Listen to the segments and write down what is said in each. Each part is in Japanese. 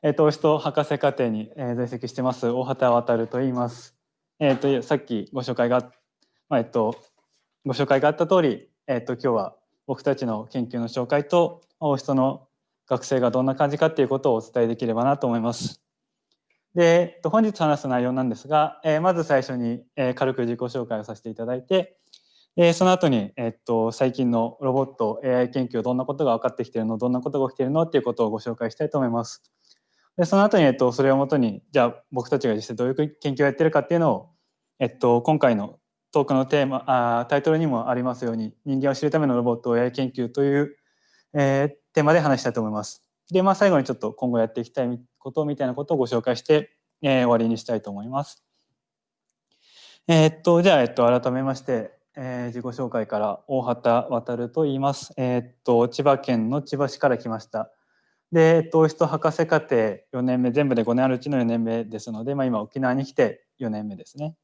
えっ、と、オと博士課程に、えー、在籍してます、大畑渉と言います。えっ、と、さっきご紹介が、まあ、えっと、ご紹介があった通り、えっと、今日は僕たちの研究の紹介と、大人の学生がどんな感じかっていうことをお伝えできればなと思います。で、えっと、本日話す内容なんですが、えー、まず最初に、えー、軽く自己紹介をさせていただいて、その後に、えっと、最近のロボット AI 研究どんなことが分かってきているのどんなことが起きているのっていうことをご紹介したいと思います。でその後に、えっと、それをもとにじゃあ僕たちが実際どういう研究をやってるかっていうのを、えっと、今回のトークのテーマあタイトルにもありますように人間を知るためのロボット AI 研究という、えー、テーマで話したいと思います。で、まあ、最後にちょっと今後やっていきたいことみたいなことをご紹介して、えー、終わりにしたいと思います。えー、っとじゃあ、えっと、改めましてえー、自己紹介から大畑渉と言います。え、っと千葉県の千葉市から来ました。で、えっと、人博士課程4年目全部で5年あるうちの4年目ですので、まあ、今沖縄に来て4年目ですね。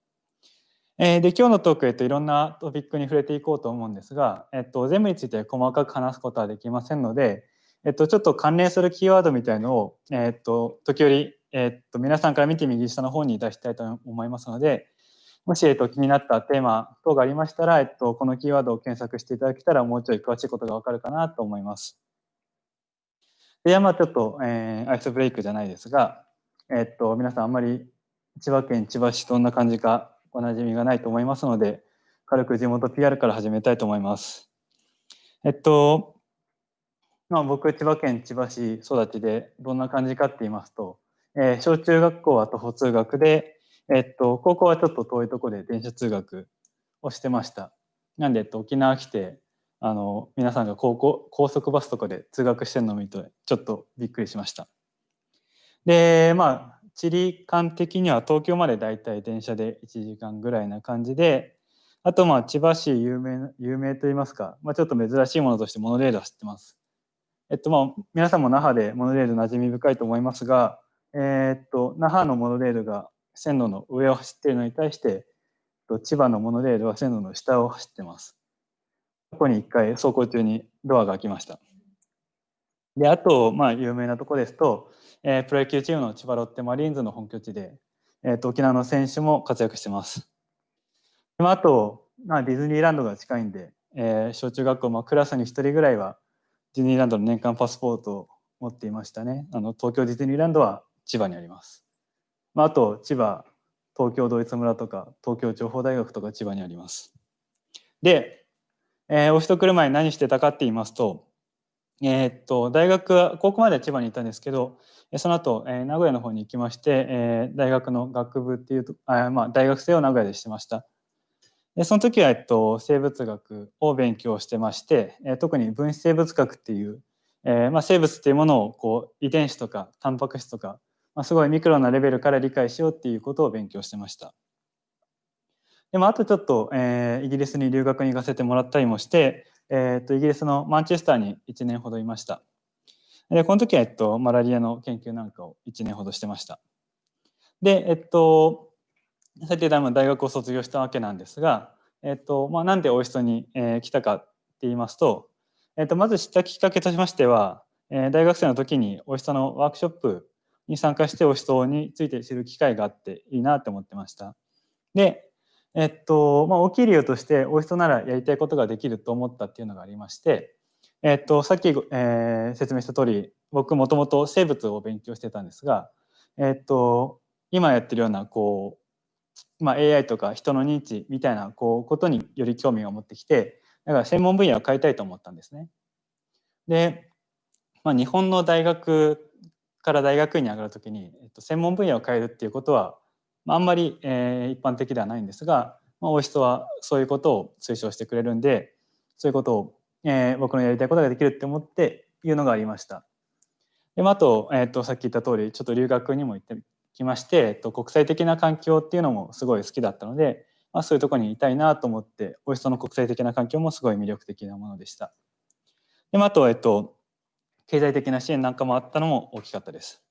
えー、で今日のトーク、えっと、いろんなトピックに触れていこうと思うんですが、えっと、全部について細かく話すことはできませんので、えっと、ちょっと関連するキーワードみたいのを、えっと、時折、えっと、皆さんから見て右下の方に出したいと思いますので、もし、えっと、気になったテーマ等がありましたら、えっと、このキーワードを検索していただけたら、もうちょい詳しいことがわかるかなと思います。では、まあ、ちょっと、えー、アイスブレイクじゃないですが、えっと、皆さんあんまり千葉県千葉市どんな感じかおなじみがないと思いますので、軽く地元 PR から始めたいと思います。えっと、まあ、僕、千葉県千葉市育ちでどんな感じかって言いますと、えー、小中学校は徒歩通学で、えっと、高校はちょっと遠いところで電車通学をしてました。なんで、えっと、沖縄来て、あの、皆さんが高校、高速バスとかで通学してるのを見て、ちょっとびっくりしました。で、まあ、地理感的には東京までだいたい電車で1時間ぐらいな感じで、あとまあ千葉市有名有名といいますか、まあ、ちょっと珍しいものとしてモノレールは知ってます。えっとまあ皆さんも那覇でモノレール馴染み深いと思いますが、えー、っと那覇のモノレールが線路の上を走っているのに対して千葉のモノレールは線路の下を走ってます。過去に1回走行中にドアが開きました。であと、まあ、有名なとこですと、えー、プロ野球チームの千葉ロッテマリーンズの本拠地で、えーと、沖縄の選手も活躍してます。であと、まあ、ディズニーランドが近いんで、えー、小中学校、まあ、クラスに1人ぐらいはディズニーランドの年間パスポートを持っていましたね。あの東京ディズニーランドは千葉にあります。まあ、あと千葉東京ドイツ村とか東京情報大学とか千葉にあります。で、えー、お人来る前に何してたかって言いますと,、えー、っと大学高校までは千葉にいたんですけどその後、えー、名古屋の方に行きまして、えー、大学の学部っていうとあ、まあ、大学生を名古屋でしてました。でその時は、えっと、生物学を勉強してまして、えー、特に分子生物学っていう、えーまあ、生物っていうものをこう遺伝子とかタンパク質とかまあ、すごいミクロなレベルから理解しようっていうことを勉強してました。でもあとちょっと、えー、イギリスに留学に行かせてもらったりもして、えー、とイギリスのマンチェスターに1年ほどいました。でこの時は、えっと、マラリアの研究なんかを1年ほどしてました。で、えっと、さっき大学を卒業したわけなんですが、えっとまあ、なんでおいしそうに、えー、来たかって言いますと、えっと、まず知ったきっかけとしましては、えー、大学生の時においしそうのワークショップに参加してお思想について知る機会があっていいなって思ってました。で、えっと、まあ、大きい理由としてお人ならやりたいことができると思ったっていうのがありまして、えっと、さっき、えー、説明した通り僕もともと生物を勉強してたんですが、えっと、今やってるようなこう、まあ、AI とか人の認知みたいなこうことにより興味を持ってきてだから専門分野を変えたいと思ったんですね。で、まあ、日本の大学から大学院に上がる時に、えっと、専門分野を変えるっていうことは、あ、んまり、えー、一般的ではないんですが、まあ、お人はそういうことを推奨してくれるんでそういうことを、えー、僕のやりたいことができるって思っていうのがありました。でまああと,、えー、とさっき言った通りちょっと留学にも行ってきまして、えっと、国際的な環境っていうのもすごい好きだったので、まあ、そういうところにいたいなと思ってお人の国際的な環境もすごい魅力的なものでした。でまあと,、えっと経済的な支援なんかもあったのも大きかったです。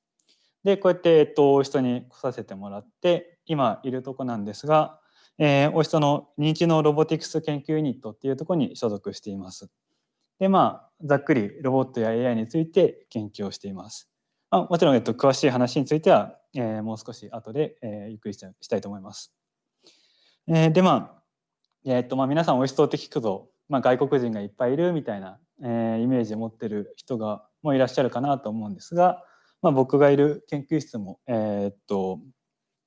でこうやって、えっと、お人に来させてもらって今いるとこなんですが、えー、お人の認知のロボティクス研究ユニットっていうとこに所属しています。でまあざっくりロボットや AI について研究をしています。まあ、もちろん、えっと、詳しい話については、えー、もう少し後で、えー、ゆっくりしたいと思います。えー、でまあ、え、っとまあ、皆さんおいしそうって聞くと、まあ、外国人がいっぱいいるみたいな、えー、イメージを持ってる人がもいらっしゃるかなと思うんですが、まあ、僕がいる研究室も、えー、っと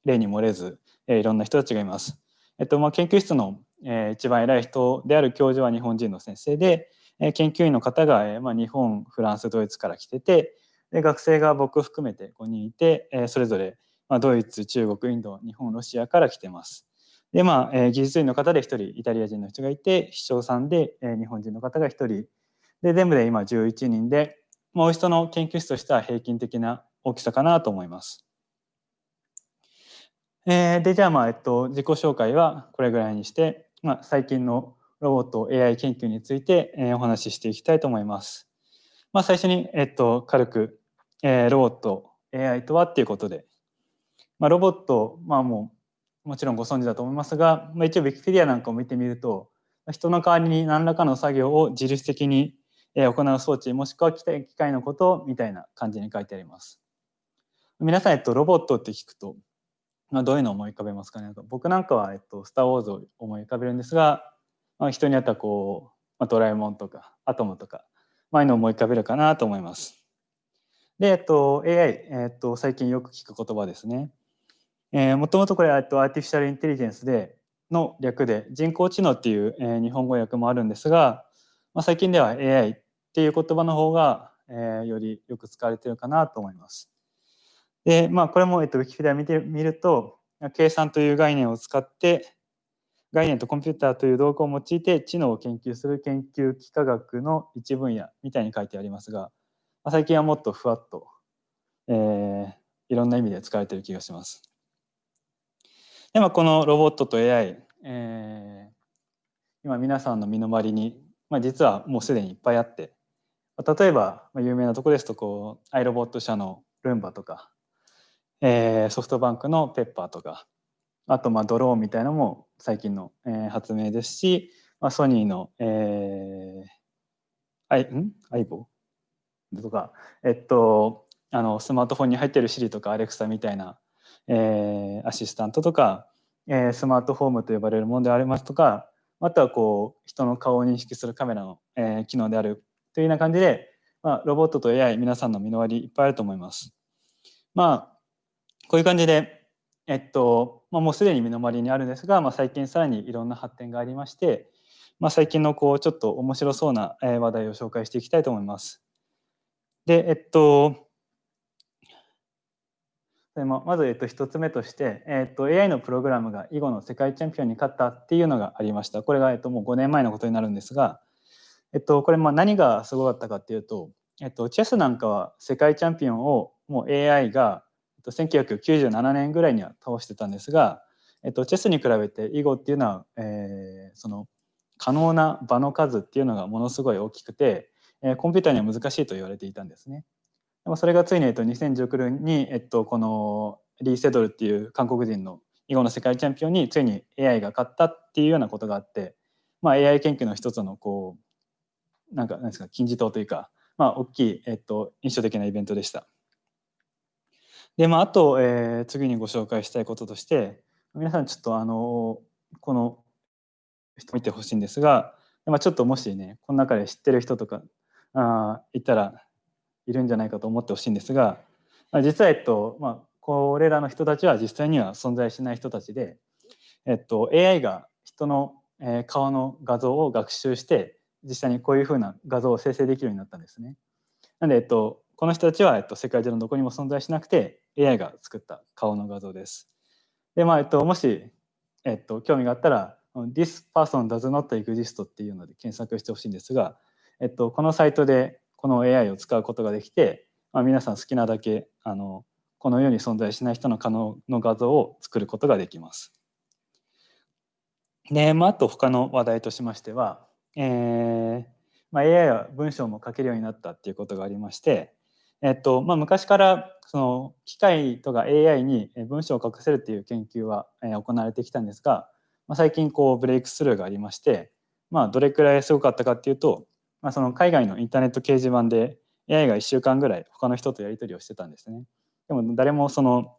例に漏れず、え、いろんな人たちがいます。えっとまあ、研究室の、え、一番偉い人である教授は日本人の先生で、え、研究員の方が、えまあ、日本フランスドイツから来ててで学生が僕含めて5人いて、え、それぞれ、まあ、ドイツ中国インド日本ロシアから来てます。でまあ、え、技術員の方で1人イタリア人の人がいて秘書さんで、え、日本人の方が1人で全部で今11人で、まあ、お人の研究室としては平均的な大きさかなと思います。えー、でじゃあまあ、えっと、自己紹介はこれぐらいにして、まあ、最近のロボット AI 研究について、えー、お話ししていきたいと思います。まあ、最初に、えっと、軽く、えー、ロボット AI とはっていうことで、まあ、ロボット、まあ、もうもちろんご存知だと思いますが、まあ、一応 Wikipedia なんかを見てみると人の代わりに何らかの作業を自律的に行う装置もしくは機械のことみたいな感じに書いてあります。皆さん、えっと、ロボットって聞くとまあ、どういうのを思い浮かべますかね？僕なんかは、えっと、スター・ウォーズを思い浮かべるんですが、まあ、人によってはこう、まあ、ドラえもんとかアトムとか、まあ、いうのを思い浮かべるかなと思います。で、えっと、AI、えっと、最近よく聞く言葉ですね。え、もともとこれ、えっと、アーティフィシャルインテリジェンスでの略で人工知能っていう、えー、日本語訳もあるんですが、まあ、最近では AI っていう言葉の方が、えー、よりよく使われてるかなと思います。で、まあ、これも、えっと、Wikipedia 見てみると、計算という概念を使って、概念とコンピューターという道具を用いて知能を研究する研究幾何学の一分野みたいに書いてありますが、まあ、最近はもっとふわっと、えー、いろんな意味で使われてる気がします。でまあ、このロボットと AI、えー、今皆さんの身の回りに、まあ、実はもうすでにいっぱいあって例えば、有名なところですとこうアイロボット社のルンバとかえー、ソフトバンクのペッパーとかあとまあドローンみたいなのも最近の、えー、発明ですし、まあ、ソニーの、えー、アイん？アイボとかえっとあのスマートフォンに入っている Siri とか Alexa みたいな、えー、アシスタントとか、えー、スマートフォームと呼ばれるものでありますとかあとはこう人の顔を認識するカメラの、えー、機能であるというような感じで、まあ、ロボットと AI 皆さんの身の回りいっぱいあると思います。まあこういう感じで、えっとまあ、もうすでに身の回りにあるんですが、まあ、最近さらにいろんな発展がありまして、まあ、最近のこうちょっと面白そうな話題を紹介していきたいと思います。で、えっと、まず、えっと、1つ目として、えっと、AI のプログラムが囲碁の世界チャンピオンに勝ったっていうのがありました。これが、えっと、もう5年前のことになるんですが、えっと、これまあ何がすごかったかっていうと、えっと、チェスなんかは世界チャンピオンをもう AI がと、1997年ぐらいには倒してたんですが、えっと、チェスに比べて囲碁っていうのは、えー、その可能な場の数っていうのがものすごい大きくて、えー、コンピューターには難しいと言われていたんですね。でもそれがついに、えっと、2019年に、えっと、このリー・セドルっていう韓国人の囲碁の世界チャンピオンについに AI が勝ったっていうようなことがあって、まあ、AI 研究の一つのこうなんかなんですか金字塔というか、まあ、大きい、えっと、印象的なイベントでした。で、まあ、あと、えー、次にご紹介したいこととして、皆さんちょっとあの、この人見てほしいんですが、まあ、ちょっともしね、この中で知ってる人とかあいたらいるんじゃないかと思ってほしいんですが、まあ、実は、えっと、まあ、これらの人たちは実際には存在しない人たちで、えっと、AI が人の、顔の画像を学習して、実際にこういうふうな画像を生成できるようになったんですね。なので、えっと、この人たちは、えっと、世界中のどこにも存在しなくて AI が作った顔の画像です。で、まあ、えっと、もし、えっと、興味があったら、This person does not exist っていうので検索してほしいんですが、えっと、このサイトでこの AI を使うことができて、まあ、皆さん好きなだけあのこの世に存在しない人の可能の画像を作ることができます。で、まあ、あと他の話題としましては、えーまあ、AI は文章も書けるようになったっていうことがありまして、えっとまあ、昔からその機械とか AI に文章を書かせるっていう研究は行われてきたんですが、まあ、最近こうブレイクスルーがありまして、まあ、どれくらいすごかったかっていうと、まあ、その海外のインターネット掲示板で AI が1週間ぐらい他の人とやり取りをしてたんですね。でも誰もその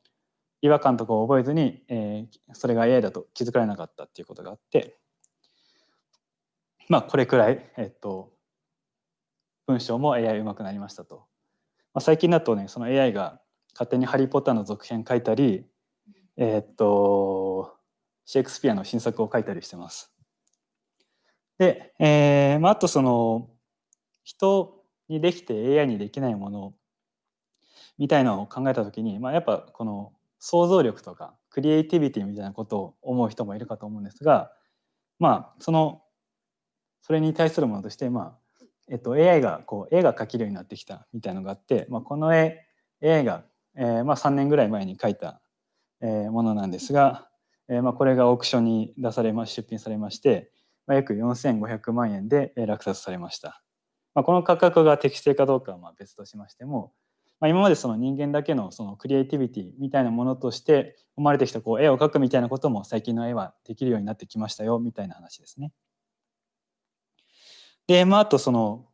違和感とかを覚えずに、えー、それが AI だと気づかれなかったっていうことがあってまあこれくらい、えっと、文章も AI うまくなりましたと。まあ、最近だとねその AI が勝手に「ハリー・ポッター」の続編書いたりえ、っとシェイクスピアの新作を書いたりしてます。で、えーまあ、あとその人にできて AI にできないものみたいなのを考えた時に、まあ、やっぱこの想像力とかクリエイティビティみたいなことを思う人もいるかと思うんですがまあそのそれに対するものとして、まあえっと、AI がこう絵が描けるようになってきたみたいのがあって、まあ、この絵 AI が、えーまあ、3年ぐらい前に描いた、えー、ものなんですが、えーまあ、これがオークションに出されま出品されまして、まあ、約4500万円で落札されました。まあ、この価格が適正かどうかはまあ別としましても、まあ、今までその人間だけのそのクリエイティビティみたいなものとして生まれてきたこう絵を描くみたいなことも最近の絵はできるようになってきましたよみたいな話ですね。で、まあ、あとその、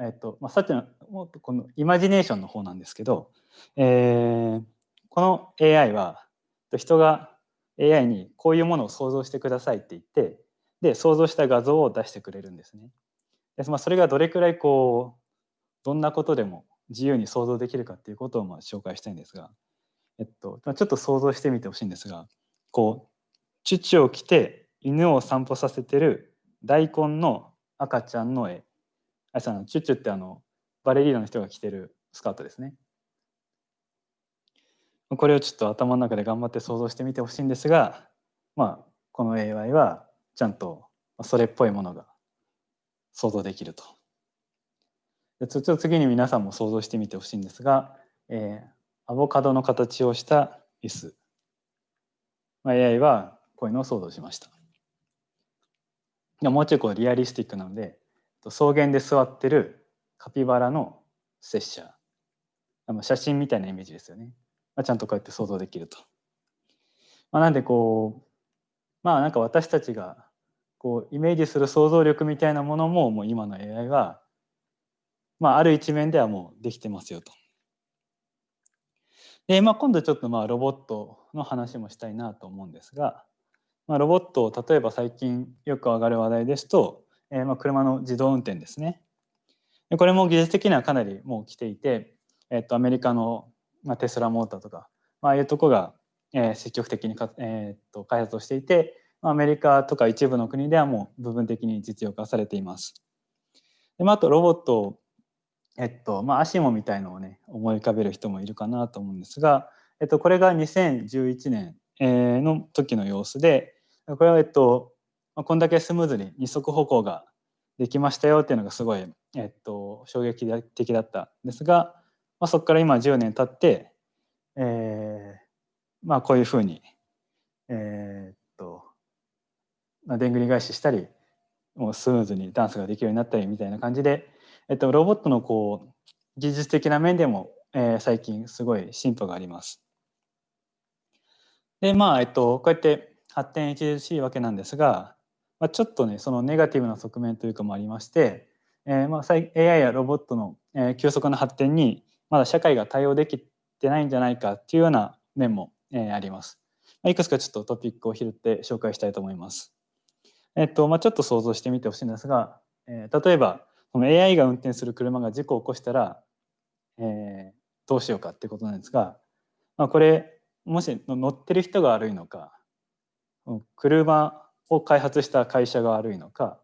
えっとまあ、さっきのもっとこのイマジネーションの方なんですけど、えー、この AI は人が AI にこういうものを想像してくださいって言ってで想像した画像を出してくれるんですね。でまあ、それがどれくらいこうどんなことでも自由に想像できるかっていうことをまあ紹介したいんですが、えっと、ちょっと想像してみてほしいんですがこう乳を着て犬を散歩させてる大根の赤ちゃんの絵あさのチュチュってあのバレリーナの人が着てるスカートですねこれをちょっと頭の中で頑張って想像してみてほしいんですがまあこの AI はちゃんとそれっぽいものが想像できると。ちょっと次に皆さんも想像してみてほしいんですが、えー、アボカドの形をした椅子、まあ、AI はこういうのを想像しました。もうちょいこうリアリスティックなので草原で座ってるカピバラの拙者写真みたいなイメージですよね、まあ、ちゃんとこうやって想像できると。まあ、なんでこうまあなんか私たちがこうイメージする想像力みたいなものももう今の AI は、まあ、ある一面ではもうできてますよと。で、まあ、今度ちょっとまあロボットの話もしたいなと思うんですが、まあ、ロボットを例えば最近よく上がる話題ですと、えー、まあ車の自動運転ですね。でこれも技術的にはかなりもう来ていて、えっと、アメリカの、まあ、テスラモーターとか、まああいうとこが、えー、積極的にか、えー、っと開発をしていてアメリカとか一部の国ではもう部分的に実用化されています。でまあ、あとロボットをえっとまあ、アシモみたいのをね思い浮かべる人もいるかなと思うんですが、えっと、これが2011年の時の様子でこれはえっとこんだけスムーズに二足歩行ができましたよっていうのがすごい、えっと、衝撃的だったんですが、まあ、そこから今10年経って、えー、まあこういうふうに、えー、っと、まあ、でんぐり返ししたりもうスムーズにダンスができるようになったりみたいな感じで、えっと、ロボットのこう技術的な面でも、えー、最近すごい進歩があります。でまあえっとこうやって発展著しいわけなんですが、まあ、ちょっとねそのネガティブな側面というかもありまして、えー、まあ AI やロボットの、えー、急速な発展にまだ社会が対応できてないんじゃないかっていうような面も、えー、あります。まあ、いくつかちょっとトピックを拾って紹介したいと思います。えっとまあ、ちょっと想像してみてほしいんですが、えー、例えばこの AI が運転する車が事故を起こしたら、えー、どうしようかってことなんですが、まあ、これもし乗ってる人が悪いのか車を開発した会社が悪いのか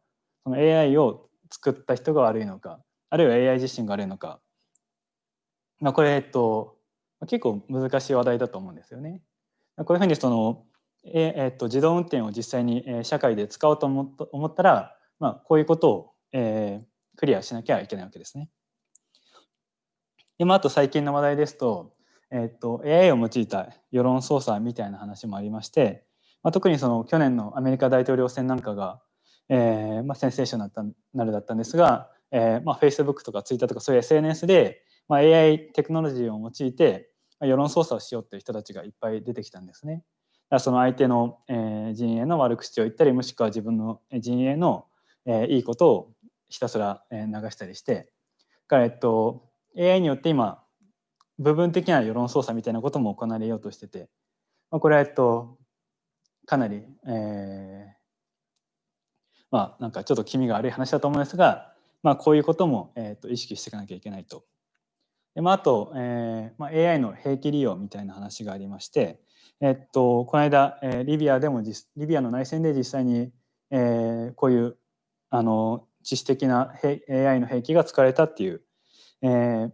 その AI を作った人が悪いのかあるいは AI 自身が悪いのか、まあ、これ、えっと、結構難しい話題だと思うんですよね。こういうふうにその、ええっと、自動運転を実際に社会で使おうと思ったら、まあ、こういうことを、えー、クリアしなきゃいけないわけですね。でまあ、あと最近の話題ですとえっと、AI を用いた世論操作みたいな話もありまして、まあ、特にその去年のアメリカ大統領選なんかが、えーまあ、センセーショナルだったんですが、えーまあ、Facebook とか Twitter とかそういう SNS で、まあ、AI テクノロジーを用いて世論操作をしようっていう人たちがいっぱい出てきたんですね。だからその相手の、えー、陣営の悪口を言ったりもしくは自分の陣営の、えー、いいことをひたすら流したりしてから、えっと AI によって今部分的な世論操作みたいなことも行われようとしてて、まあ、これはえっとかなり、えー、まあなんかちょっと気味が悪い話だと思うんですが、まあ、こういうことも、えー、と意識していかなきゃいけないと。でまあ、あと、えーまあ、AI の兵器利用みたいな話がありまして、えっと、この間、えー、リビアでもリビアの内戦で実際に、えー、こういうあの知識的な AI の兵器が使われたっていう、えー、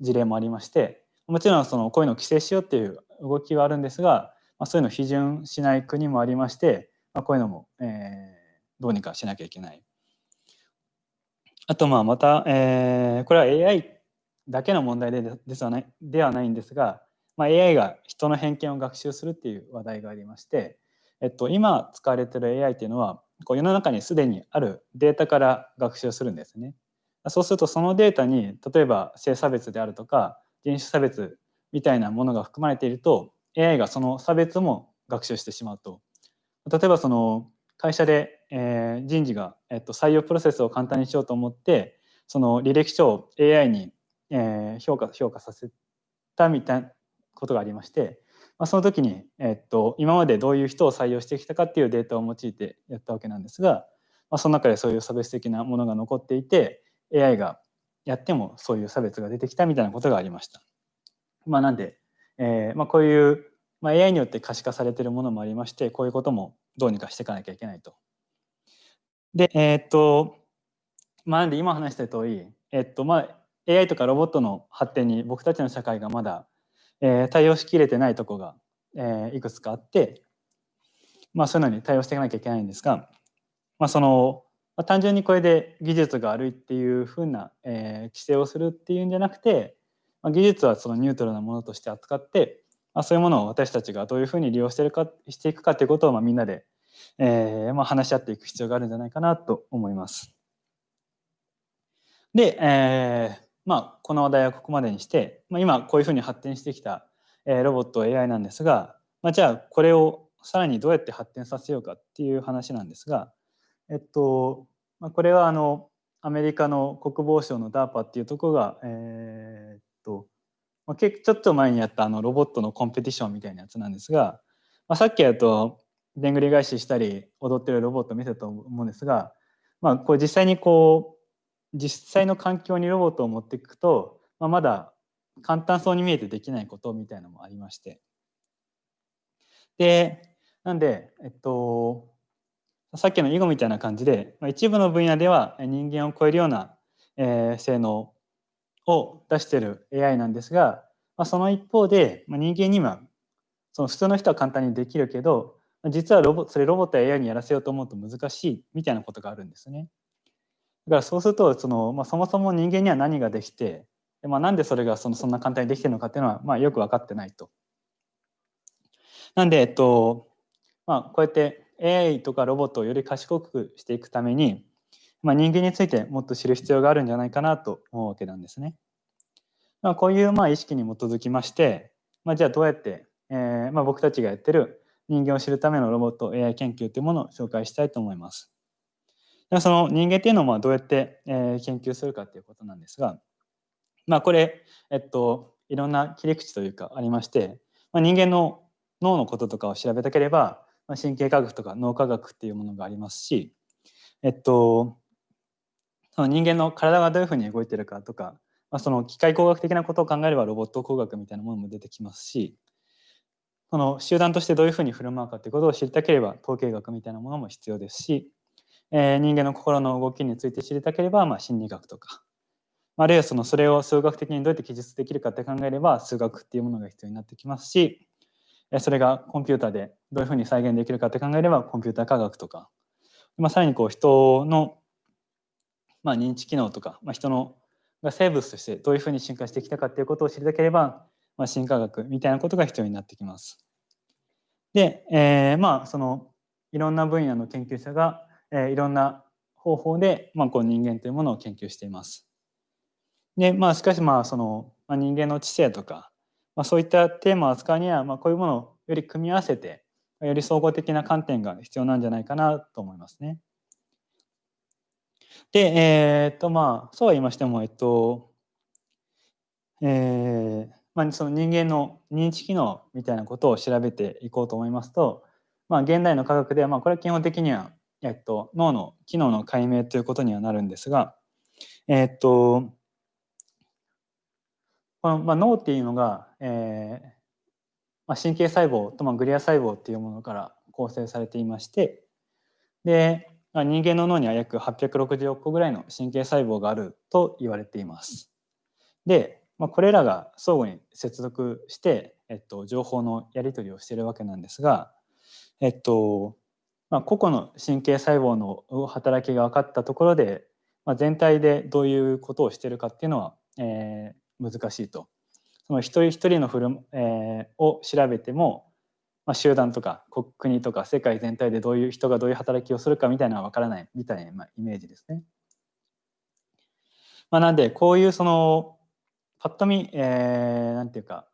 事例もありましてもちろんそのこういうのを規制しようっていう動きはあるんですが、まあ、そういうのを批准しない国もありまして、まあ、こういうのも、えー、どうにかしなきゃいけない。あとまあまた、えー、これは AI だけの問題でですはないではないんですが、まあ、AI が人の偏見を学習するっていう話題がありまして、えっと、今使われてる AI っていうのはこう世の中にすでにあるデータから学習するんですね。そうするとそのデータに例えば性差別であるとか人種差別みたいなものが含まれていると AI がその差別も学習してしまうと。例えばその会社で、えー、人事が、えっと、採用プロセスを簡単にしようと思ってその履歴書を AI に、えー、評価評価させたみたいなことがありましてまあ、その時に、えっと、今までどういう人を採用してきたかっていうデータを用いてやったわけなんですが、まあ、その中でそういう差別的なものが残っていて AI がやってもそういう差別が出てきたみたいなことがありました。まあ、なんで、えーまあ、こういう、まあ、AI によって可視化されているものもありましてこういうこともどうにかしていかなきゃいけないと。でえー、っとまあ、なんで今話した通り、えっとまあ、AI とかロボットの発展に僕たちの社会がまだえー、対応しきれてないとこが、えー、いくつかあって、まあ、そういうのに対応していかなきゃいけないんですが、まあ、その、まあ、単純にこれで技術が悪いっていうふうな、えー、規制をするっていうんじゃなくて、まあ、技術はそのニュートラルなものとして扱って、まあ、そういうものを私たちがどういうふうに利用してるかしていくかっていうことを、まあ、みんなで、えーまあ、話し合っていく必要があるんじゃないかなと思います。で、えー、まあ、この話題はここまでにして、まあ、今こういうふうに発展してきた、えロボット AI なんですが、まあ、じゃあこれをさらにどうやって発展させようかっていう話なんですが、えっとまあ、これはあのアメリカの国防省の DARPA っていうところが、えー、とまあ、ちょっと前にやったあのロボットのコンペティションみたいなやつなんですが、まあ、さっきやとでんぐり返ししたり踊ってるロボット見せたと思うんですが、まあ、これ実際にこう実際の環境にロボットを持っていくと、まあ、まだ簡単そうに見えてできないことみたいなのもありまして。でなんでえっとさっきの囲碁みたいな感じで、まあ、一部の分野では人間を超えるような、えー、性能を出している AI なんですが、まあ、その一方で、まあ、人間にはその普通の人は簡単にできるけど実はロボそれロボットや AI にやらせようと思うと難しいみたいなことがあるんですね。だからそうするとその、まあ、そもそも人間には何ができて、まあ、なんでそれがそのそんな簡単にできてるのかっていうのは、まあ、よく分かってないと。なんで、えっとまあ、こうやって AI とかロボットをより賢くしていくために、まあ、人間についてもっと知る必要があるんじゃないかなと思うわけなんですね。まあ、こういうまあ意識に基づきまして、まあ、じゃあどうやって、えーまあ、僕たちがやってる人間を知るためのロボット AI 研究というものを紹介したいと思います。その人間っていうのをどうやって、え研究するかっていうことなんですが、まあ、これ、えっと、いろんな切り口というかありまして、まあ、人間の脳のこととかを調べたければ、まあ、神経科学とか脳科学っていうものがありますし、えっと、その人間の体がどういうふうに動いてるかとか、まあ、その機械工学的なことを考えればロボット工学みたいなものも出てきますしその集団としてどういうふうに振る舞うかということを知りたければ統計学みたいなものも必要ですしえー、人間の心の動きについて知りたければ、まあ、心理学とかあるいはそのそれを数学的にどうやって記述できるかって考えれば数学っていうものが必要になってきますしそれがコンピューターでどういうふうに再現できるかって考えればコンピューター科学とか、まあ、さらにこう人の、まあ、認知機能とか、まあ、人のが生物としてどういうふうに進化してきたかっていうことを知りたければ、まあ、進化学みたいなことが必要になってきます。で、えー、まあそのいろんな分野の研究者がえいろんな方法で、まあ、こう人間というものを研究しています。でまあしかしまあその、まあ、人間の知性とか、まあ、そういったテーマを扱うには、まあ、こういうものをより組み合わせてより総合的な観点が必要なんじゃないかなと思いますね。で、えー、っとまあそうは言いましても、えっとえーまあ、その人間の認知機能みたいなことを調べていこうと思いますと、まあ、現代の科学では、まあ、これは基本的には、えっと、脳の機能の解明ということにはなるんですが、えっと、この、まあ、脳っていうのが、えーまあ、神経細胞と、まあ、グリア細胞っていうものから構成されていましてで、人間の脳には約860億個ぐらいの神経細胞があると言われています。でまあ、これらが相互に接続して、えっと、情報のやり取りをしているわけなんですが、えっとまあ、個々の神経細胞の働きが分かったところで、まあ、全体でどういうことをしているかっていうのは、えー、難しいと。その一人一人のフル、えー、を調べても、まあ、集団とか国とか世界全体でどういう人がどういう働きをするかみたいなのは分からないみたいな、まあ、イメージですね。まあ、なんでこういうそのぱっと見、えー、なんていうか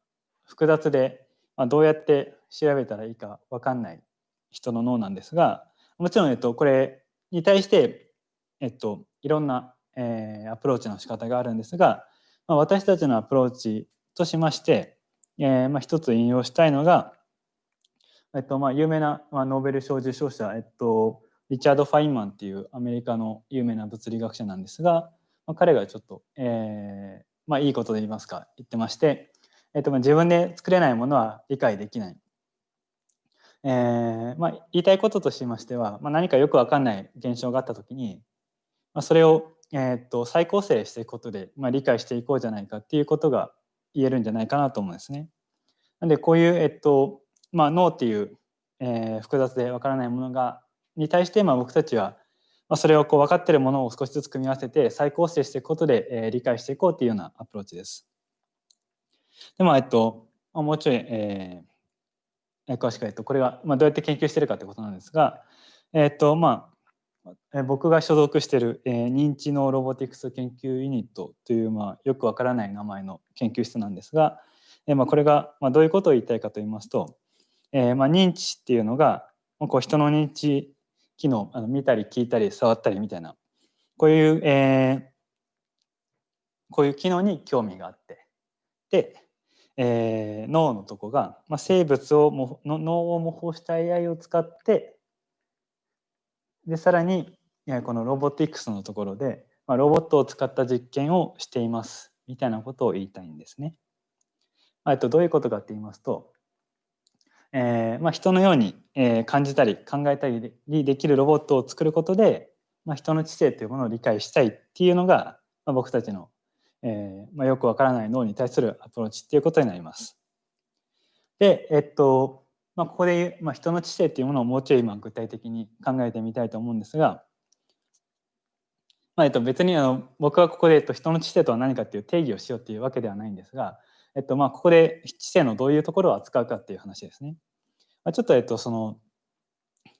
複雑で、まあ、どうやって調べたらいいか分かんない人の脳なんですがもちろん、えっと、これに対して、えっと、いろんな、えー、アプローチの仕方があるんですが、まあ、私たちのアプローチとしまして、えーまあ、一つ引用したいのが、えっとまあ、有名な、まあ、ノーベル賞受賞者、えっと、リチャード・ファインマンっていうアメリカの有名な物理学者なんですが、まあ、彼がちょっと、えー、まあ、いいことで言いますか言ってまして、えっとまあ、自分で作れないものは理解できない。えーまあ、言いたいこととしましては、まあ、何かよく分かんない現象があった時に、まあ、それを、えー、っと再構成していくことで、まあ、理解していこうじゃないかっていうことが言えるんじゃないかなと思うんですね。なんでこういう、えっとまあ、脳っていう、えー、複雑で分からないものがに対して、まあ、僕たちはまあ、それをこう分かっているものを少しずつ組み合わせて再構成していくことで、えー、理解していこうというようなアプローチです。でまあえっともうちょい、えー、詳しく言うとこれが、まあ、どうやって研究してるかということなんですが、えっとまあ、僕が所属している、えー、認知脳ロボティクス研究ユニットという、まあ、よくわからない名前の研究室なんですが、えーまあ、これが、まあ、どういうことを言いたいかと言いますと、えーまあ、認知っていうのがこう人の認知機能あの見たり聞いたり触ったりみたいなこういう、えー、こういう機能に興味があってで、えー、脳のとこが、まあ、生物をもの脳を模倣した AI を使ってでさらにこのロボティクスのところで、まあ、ロボットを使った実験をしていますみたいなことを言いたいんですね。えっと、どういうことかって言いますとえーまあ、人のように、えー、感じたり考えたりできるロボットを作ることで、まあ、人の知性というものを理解したいっていうのが、まあ、僕たちの、えーまあ、よくわからない脳に対するアプローチっていうことになります。で、えっとまあ、ここで、まあ、人の知性っていうものをもうちょい今具体的に考えてみたいと思うんですが、まあえっと、別にあの僕はここで、えっと、人の知性とは何かっていう定義をしようっていうわけではないんですがえっとまあ、ここで知性のどういうところを扱うかっていう話ですね。まあ、ちょっとえっとその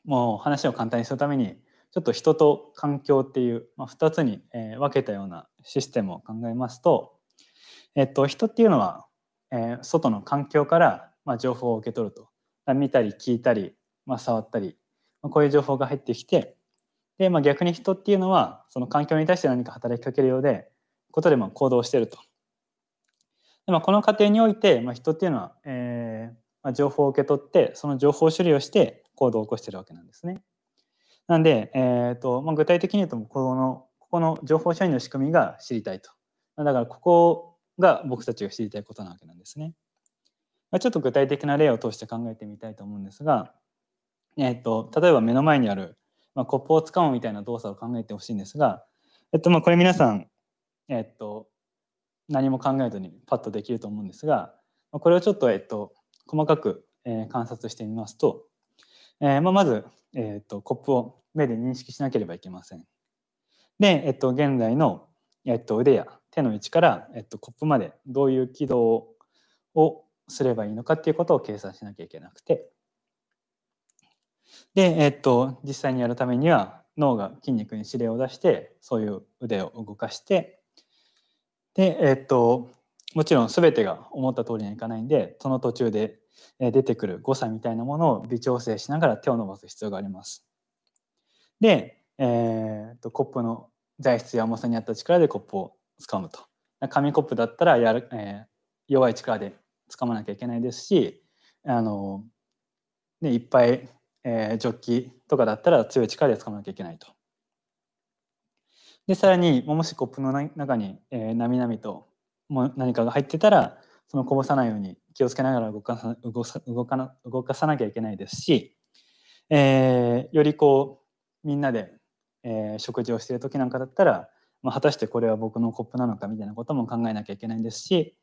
もう話を簡単にするためにちょっと人と環境っていう、まあ、2つに、え分けたようなシステムを考えますと、えっと、人っていうのは、えー、外の環境から、まあ、情報を受け取ると見たり聞いたり、まあ、触ったり、まあ、こういう情報が入ってきてで、まあ、逆に人っていうのはその環境に対して何か働きかけるようでことでまあ行動してると。でまあ、この過程において、まあ、人っていうのは、えーまあ、情報を受け取ってその情報処理をして行動を起こしてるわけなんですね。なんで、えーとまあ、具体的に言うとこのここの情報処理の仕組みが知りたいと。だからここが僕たちが知りたいことなわけなんですね。まあ、ちょっと具体的な例を通して考えてみたいと思うんですが、えーと、例えば目の前にある、まあ、コップをつかむみたいな動作を考えてほしいんですが、えっとまあ、これ皆さん、えっと何も考えずにパッとできると思うんですがこれをちょっと、えっと、細かく、え観察してみますと、えま、まず、えっと、コップを目で認識しなければいけません。で、えっと、現在の、えっと、腕や手の位置から、えっと、コップまでどういう軌道をすればいいのかっていうことを計算しなきゃいけなくてで、えっと、実際にやるためには脳が筋肉に指令を出してそういう腕を動かしてで、えっと、もちろん全てが思った通りにはいかないんでその途中で出てくる誤差みたいなものを微調整しながら手を伸ばす必要があります。で、えー、とコップの材質や重さに合った力でコップを掴むと紙コップだったらやる、えー、弱い力で掴まなきゃいけないですしあの、ね、いっぱい、えー、ジョッキとかだったら強い力で掴まなきゃいけないと。でさらにもしコップの中に、えー、なみなみとも何かが入ってたらそのこぼさないように気をつけながら動かさ動か動かな動かさなきゃいけないですし、えー、よりこうみんなで、えー、食事をしている時なんかだったら、まあ、果たしてこれは僕のコップなのかみたいなことも考えなきゃいけないんですし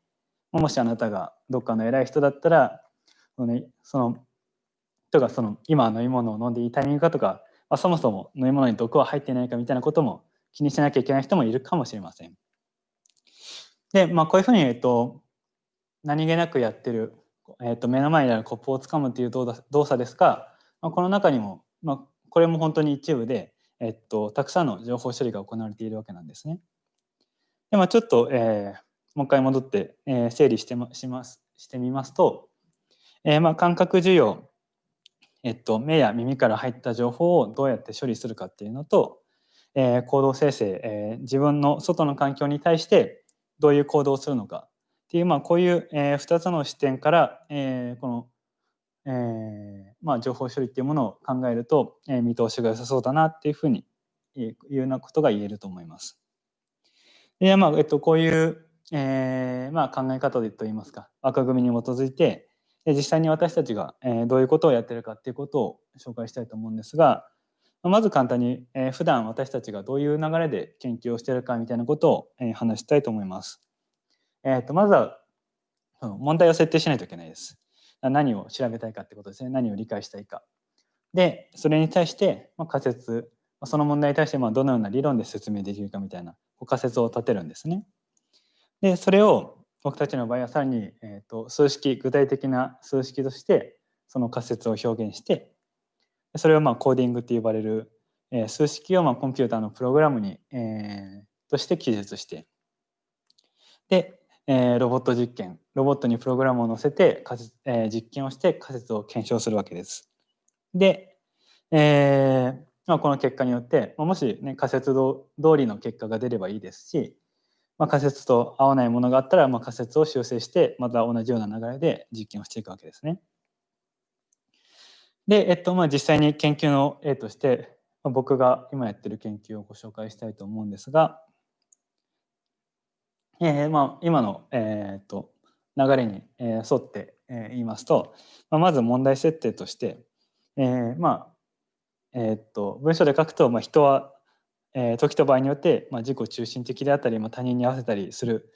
もしあなたがどっかの偉い人だったらその,、ね、その人がその今飲み物を飲んでいいタイミングかとか、まあ、そもそも飲み物に毒は入っていないかみたいなことも気にしなきゃいけない人もいるかもしれません。で、まあ、こういうふうに、えっと、何気なくやってる、えっと、目の前にあるコップをつかむという動作ですが、まあ、この中にも、まあ、これも本当に一部で、えっと、たくさんの情報処理が行われているわけなんですね。でまあ、ちょっと、えー、もう一回戻って、えー、整理してしますしてみますと、えー、まあ感覚受容、えっと、目や耳から入った情報をどうやって処理するかっていうのと、えー、行動生成、えー、自分の外の環境に対してどういう行動をするのかっていう、まあ、こういう、えー、2つの視点から、えー、この、えーまあ、情報処理っていうものを考えると、えー、見通しが良さそうだなっていうふうにいうようなことが言えると思います。でまあえっと、こういう、えーまあ、考え方でといいますか枠組みに基づいて実際に私たちが、えー、どういうことをやってるかっていうことを紹介したいと思うんですが、まず簡単に、えー、普段私たちがどういう流れで研究をしているかみたいなことを、えー、話したいと思います。えーと、まずは問題を設定しないといけないです。何を調べたいかってことですね。何を理解したいか。で、それに対して、まあ、仮説、その問題に対してまあどのような理論で説明できるかみたいな仮説を立てるんですね。で、それを僕たちの場合はさらに、えーと数式、具体的な数式としてその仮説を表現して、それをまあコーディングって呼ばれる、え、数式をまあコンピューターのプログラムに、えー、として記述してで、えー、ロボット実験ロボットにプログラムを載せて仮説、えー、実験をして仮説を検証するわけです。で、えーまあ、この結果によって、まあ、もし、ね、仮説通りの結果が出ればいいですし、まあ、仮説と合わないものがあったら、まあ、仮説を修正してまた同じような流れで実験をしていくわけですね。で、えっとまあ、実際に研究の例として、まあ、僕が今やってる研究をご紹介したいと思うんですが、えーまあ、今の、えー、っと流れに、えー、沿って、えー、言いますと、まあ、まず問題設定として、えー、まあえー、っと文章で書くと、まあ、人は、えー、時と場合によって、まあ、自己中心的であったり、まあ、他人に合わせたりする、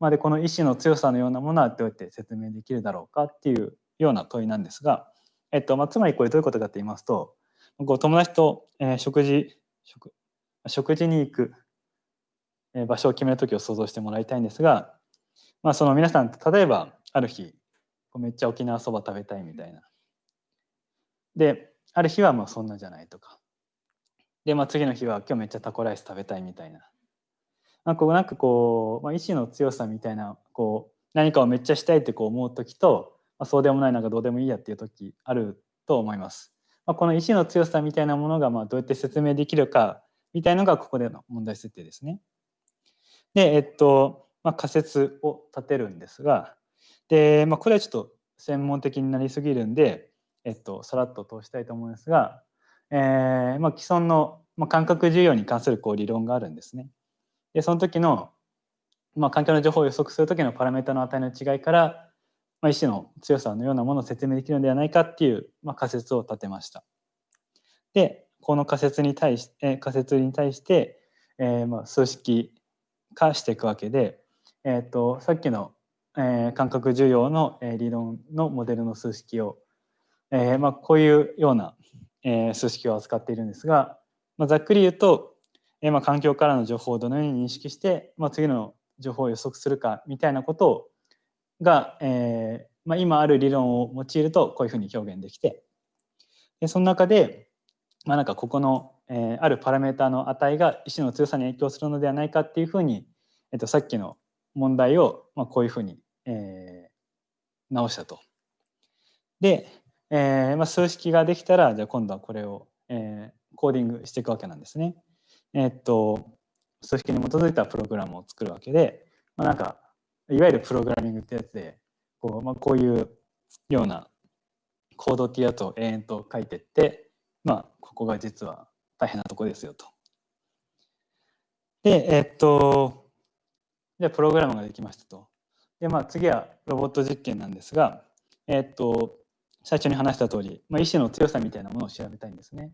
まあ、でこの意志の強さのようなものはどうやって説明できるだろうかっていうような問いなんですが、えっとまあ、つまりこれどういうことかと言いますとこ友達と、えー、食事食食事に行く、えー、場所を決める時を想像してもらいたいんですが、まあ、その皆さん例えばある日めっちゃ沖縄そば食べたいみたいな。である日はもうそんなじゃないとか。で、まあ、次の日は今日めっちゃタコライス食べたいみたいな。なんかこうなんかこう、まあ、意志の強さみたいなこう何かをめっちゃしたいってこう思う時とまあ、そうでもないなんかどうでもいいやっていう時あると思います。まあ、この意志の強さみたいなものがまあどうやって説明できるかみたいのがここでの問題設定ですね。で、えっと、まあ、仮説を立てるんですが、で、まあ、これはちょっと専門的になりすぎるんで、えっと、さらっと通したいと思うんですが、えーまあ、既存の、まあ、感覚需要に関するこう理論があるんですね。で、その時の、まあ、環境の情報を予測する時のパラメータの値の違いから、まあ、意志の強さのようなものを説明できるのではないかっていう、まあ、仮説を立てました。でこの仮説に対し、え仮説に対して、えー、まあ数式化していくわけで、えーと、さっきの、えー、感覚需要の、えー、理論のモデルの数式を、えーまあ、こういうような、えー、数式を扱っているんですが、まあ、ざっくり言うと、えーまあ、環境からの情報をどのように認識して、まあ、次の情報を予測するかみたいなことをが、えーまあ、今ある理論を用いるとこういうふうに表現できてでその中で、まあ、なんかここの、えー、あるパラメータの値が意志の強さに影響するのではないかっていうふうに、えっと、さっきの問題を、まあ、こういうふうに、えー、直したと。で、えーまあ、数式ができたらじゃあ今度はこれを、えー、コーディングしていくわけなんですね。えー、っと数式に基づいたプログラムを作るわけでまあ、なんかいわゆるプログラミングってやつでこう,、まあ、こういうようなコードっていうやつを延々と書いてって、まあ、ここが実は大変なとこですよと。で、えっと、じゃあプログラムができましたと。で、まあ、次はロボット実験なんですが、えっと、最初に話した通り、まあ、意志の強さみたいなものを調べたいんですね。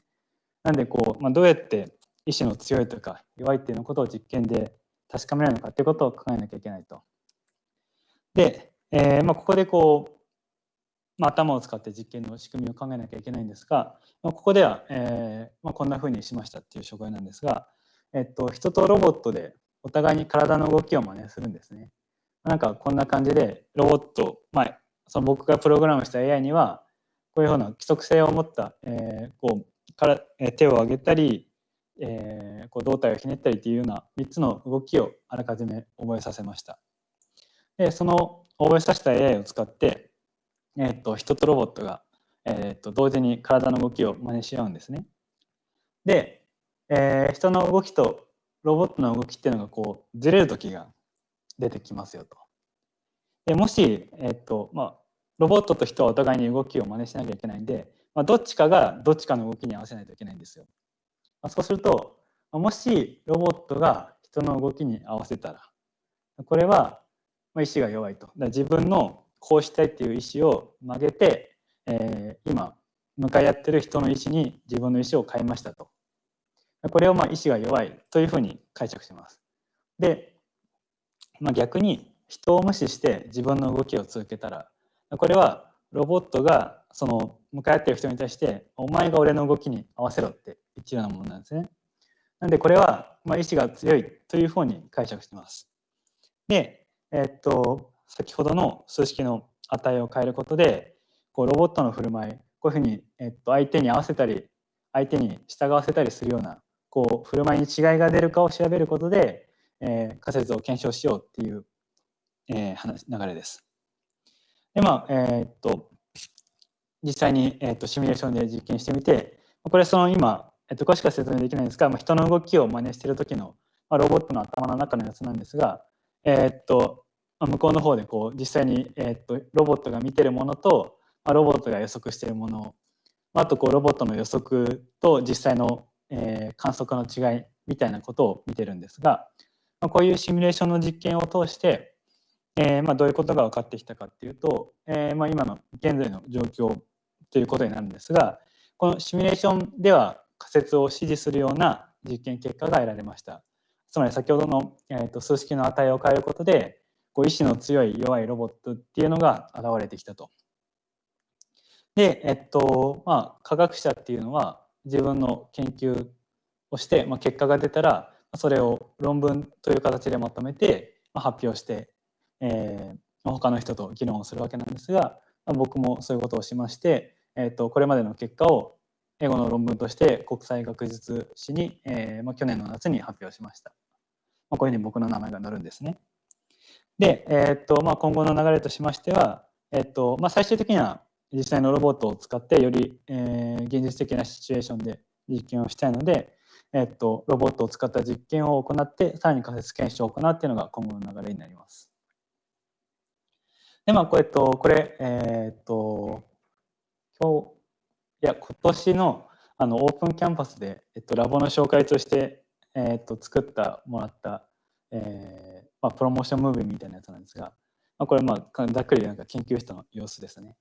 なんでこう、まあ、どうやって意志の強いとか弱いっていうのことを実験で確かめられるのかっていうことを考えなきゃいけないと。で、えーまあ、ここでこう、まあ、頭を使って実験の仕組みを考えなきゃいけないんですが、まあ、ここでは、えーま、こんなふうにしましたっていう紹介なんですが、えっと、人とロボットでお互いに体の動きを真似するんですね。なんかこんな感じでロボット、まあ、その僕がプログラムした AI にはこういうふうな規則性を持った、えー、こうから手を上げたり、えー、こう胴体をひねったりっていうような3つの動きをあらかじめ覚えさせました。でその覚えさせた AI を使って、えー、と人とロボットが、えー、と同時に体の動きを真似し合うんですね。で、えー、人の動きとロボットの動きっていうのがこうずれる時が出てきますよと。でもし、えっとまあ、ロボットと人はお互いに動きを真似しなきゃいけないんで、まあ、どっちかがどっちかの動きに合わせないといけないんですよ。まあ、そうするともしロボットが人の動きに合わせたらこれはま意志が弱いと。だ自分のこうしたいっていう意思を曲げて、えー、今向かい合ってる人の意思に自分の意思を変えましたと。これをまあ意志が弱いというふうに解釈します。で、まあ、逆に人を無視して自分の動きを続けたらこれはロボットがその向かい合ってる人に対して「お前が俺の動きに合わせろ」って言ってるようなものなんですね。なんでこれはまあ意志が強いというふうに解釈してます。で、えっと先ほどの数式の値を変えることでこうロボットの振る舞いこういうふうに、えっと、相手に合わせたり相手に従わせたりするようなこう振る舞いに違いが出るかを調べることで、えー、仮説を検証しようっていう、えー、話流れです。でまあえー、っと実際に、え、っとシミュレーションで実験してみてこれその今、えっと詳しくは説明できないんですが、まあ、人の動きを真似している時の、まあ、ロボットの頭の中のやつなんですが、えー、っとま向こうの方でこう実際に、えー、っとロボットが見てるものと、まあ、ロボットが予測しているものまあとこうロボットの予測と実際のえー、観測の違いみたいなことを見てるんですが、まあ、こういうシミュレーションの実験を通して、えー、まあ、どういうことが分かってきたかっていうと、えー、まあ、今の現在の状況ということになるんですがこのシミュレーションでは仮説を支持するような実験結果が得られました。つまり先ほどの、えーと、数式の値を変えることでこう意志の強い弱いロボットっていうのが現れてきたと。で、えっとまあ、科学者っていうのは自分の研究をして、まあ、結果が出たらそれを論文という形でまとめて、まあ、発表して、えー、他の人と議論をするわけなんですが、まあ、僕もそういうことをしまして、えーと、これまでの結果を英語の論文として国際学術誌に、えーまあ、去年の夏に発表しました。まあ、こういうふうに僕の名前が載るんですね。で、えーとまあ、今後の流れとしましては、えーとまあ、最終的には実際のロボットを使ってより、えー、現実的なシチュエーションで実験をしたいので、えっと、ロボットを使った実験を行ってさらに仮説検証を行うっていうのが今後の流れになります。でまあこれ,、と、これえー、っと今日いや今年のあのオープンキャンパスで、えっと、ラボの紹介として、えー、っと作ったもらった、えーまあ、プロモーションムービーみたいなやつなんですが、まあ、これまあざっくりなんか研究室の様子ですね。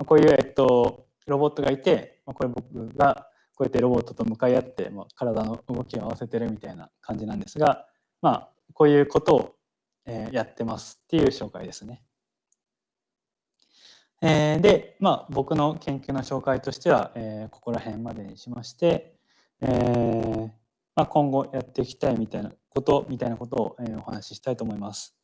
まあこういう、えっと、ロボットがいて、まあこれ僕がこうやってロボットと向かい合って、まあ、体の動きを合わせてるみたいな感じなんですが、まあ、こういうことを、えー、やってますっていう紹介ですね。えー、で、まあ、僕の研究の紹介としては、えー、ここら辺までにしまして、えーまあ、今後やっていきたいみたいなことみたいなことを、えー、お話ししたいと思います。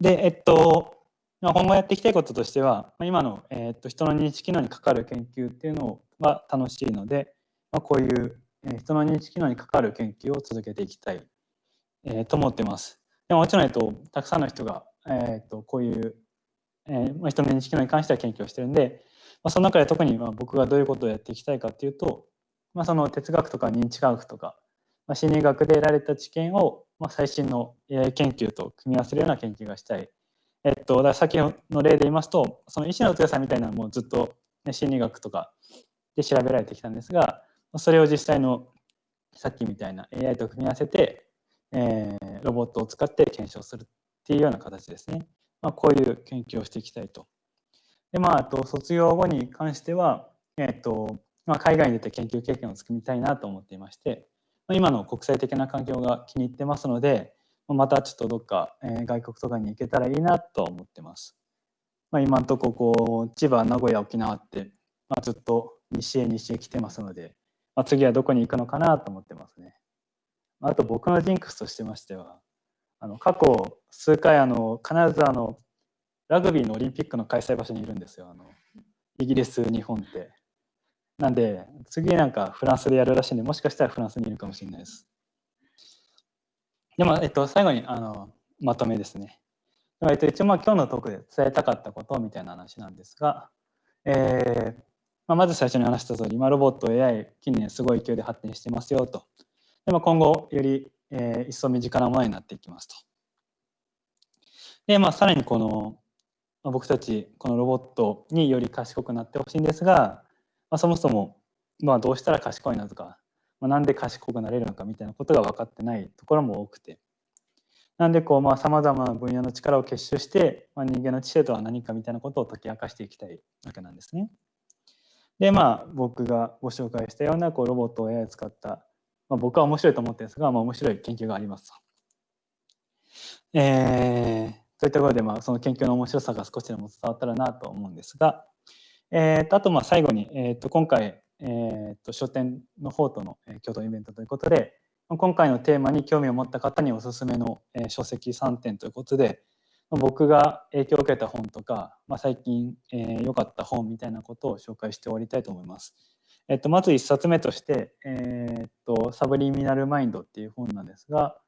で、えっと、まあ、今後やっていきたいこととしては、ま今の、えー、と人の認知機能にかかる研究っていうのが楽しいので、まあ、こういう、え人の認知機能にかかる研究を続けていきたい、えー、と思ってます。でももちろん、えっと、たくさんの人が、えー、とこういう、えー、人の認知機能に関しては研究をしてるんで、まあ、その中で特にまあ僕がどういうことをやっていきたいかっていうと、まあ、その哲学とか認知科学とか、まあ、心理学で得られた知見を、まあ、最新の AI 研究と組み合わせるような研究がしたい。えっと、だから先の例で言いますとその意志の強さみたいなのもずっと、ね、心理学とかで調べられてきたんですがそれを実際のさっきみたいな AI と組み合わせて、えー、ロボットを使って検証するっていうような形ですね。まあ、こういう研究をしていきたいと。でまあ、あと卒業後に関しては、えっとまあ、海外に出て研究経験を作りたいなと思っていまして、今の国際的な環境が気に入ってますので、またちょっとどっか、外国とかに行けたらいいなと思ってます。まあ、今のとここう千葉名古屋沖縄って、まあ、ずっと西へ西へ来てますので、まあ、次はどこに行くのかなと思ってますね。あと僕のジンクスとしてましてはあの過去数回あの必ずあのラグビーのオリンピックの開催場所にいるんですよあのイギリス日本って。なんで次なんかフランスでやるらしいんでもしかしたらフランスにいるかもしれないです。でも、えっと、最後にあのまとめですね。えっと、一応まあ今日のトークで伝えたかったことみたいな話なんですが、えーまあ、まず最初に話した通り今ロボット AI 近年すごい勢いで発展してますよと。でも今後より、えー、一層身近なものになっていきますと。でまあさらにこの、まあ、僕たちこのロボットにより賢くなってほしいんですが、まあ、そもそも、まあ、どうしたら賢いなとか、まあ、なんで賢くなれるのかみたいなことが分かってないところも多くて。なんでこうさまざまな分野の力を結集して、まあ、人間の知性とは何かみたいなことを解き明かしていきたいわけなんですね。でまあ僕がご紹介したようなこうロボットを AI を使った、まあ、僕は面白いと思ってるんですが、まあ、面白い研究があります。えー、そういったところでまあその研究の面白さが少しでも伝わったらなと思うんですが、えー、とあとまあ最後に、えー、と今回、えー、と書店の方との共同イベントということで今回のテーマに興味を持った方におすすめの書籍3点ということで僕が影響を受けた本とか、まあ、最近良、えー、かった本みたいなことを紹介して終わりたいと思います。えっと、まず1冊目として、えー、っと「サブリミナル・マインド」っていう本なんですが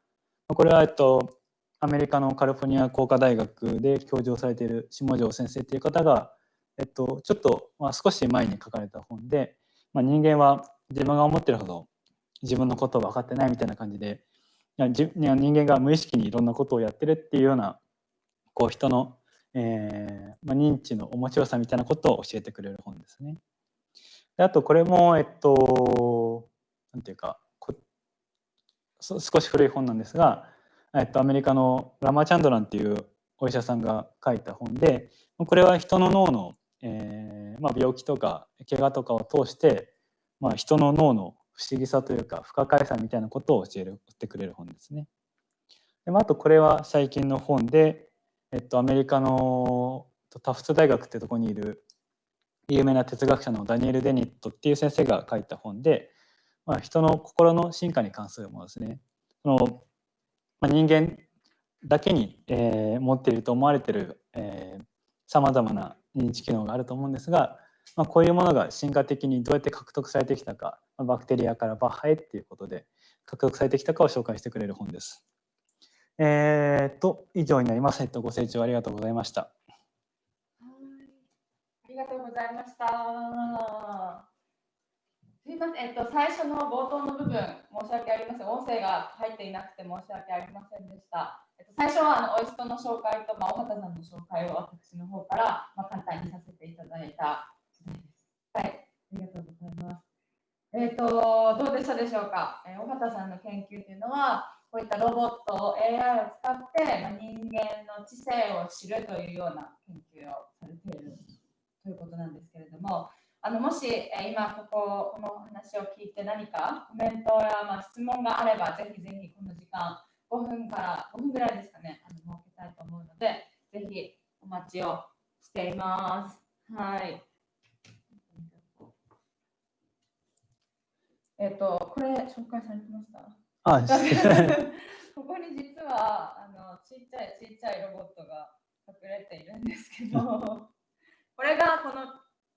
これは、えっと、アメリカのカリフォルニア工科大学で教授をされている下條先生っていう方が、えっと、ちょっと、まあ、少し前に書かれた本で、まあ、人間は自分が思ってるほど自分のことを分かってないみたいな感じでいや人間が無意識にいろんなことをやってるっていうようなこう人の、えーまあ、認知の面白さみたいなことを教えてくれる本ですね。であとこれもえっとなんていうか少し古い本なんですが、えっと、アメリカのラマチャンドランっていうお医者さんが書いた本でこれは人の脳の、えーまあ、病気とか怪我とかを通して、まあ、人の脳の不思議さというか不可解さみたいなことを教えるってくれる本ですね。でまああとこれは最近の本で、えっと、アメリカのタフト大学ってとこにいる有名な哲学者のダニエル・デニットっていう先生が書いた本で、まあ、人の心の進化に関するものですね。そのまあ、人間だけに、えー、持っていると思われているさまざまな認知機能があると思うんですが、まあ、こういうものが進化的にどうやって獲得されてきたか、まあ、バクテリアからバッハへっていうことで獲得されてきたかを紹介してくれる本です。えー、と、以上になります。えっと、ご清聴ありがとうございました。ありがとうございました。すみません、えっと、最初の冒頭の部分、申し訳ありません。音声が入っていなくて申し訳ありませんでした。えっと、最初はあのオイストの紹介と、まあ、大畑さんの紹介を私の方から、まあ、簡単にさせていただいた次第です。はい、ありがとうございます。えっと、どうでしたでしょうか？えー、大畑さんの研究というのは、こういったロボットを、AI を使って、まあ、人間の知性を知るというような研究をされているということなんですけれども、あのもし、え今ここ、この話を聞いて何かコメントや、ま質問があれば、ぜひぜひこの時間、5分から5分ぐらいですかね、あの設けたいと思うので、ぜひお待ちをしています。はい。えっ、ー、と、これ紹介されてました？あ ここに実はあのちっちゃいちっちゃいロボットが隠れているんですけど、これがこの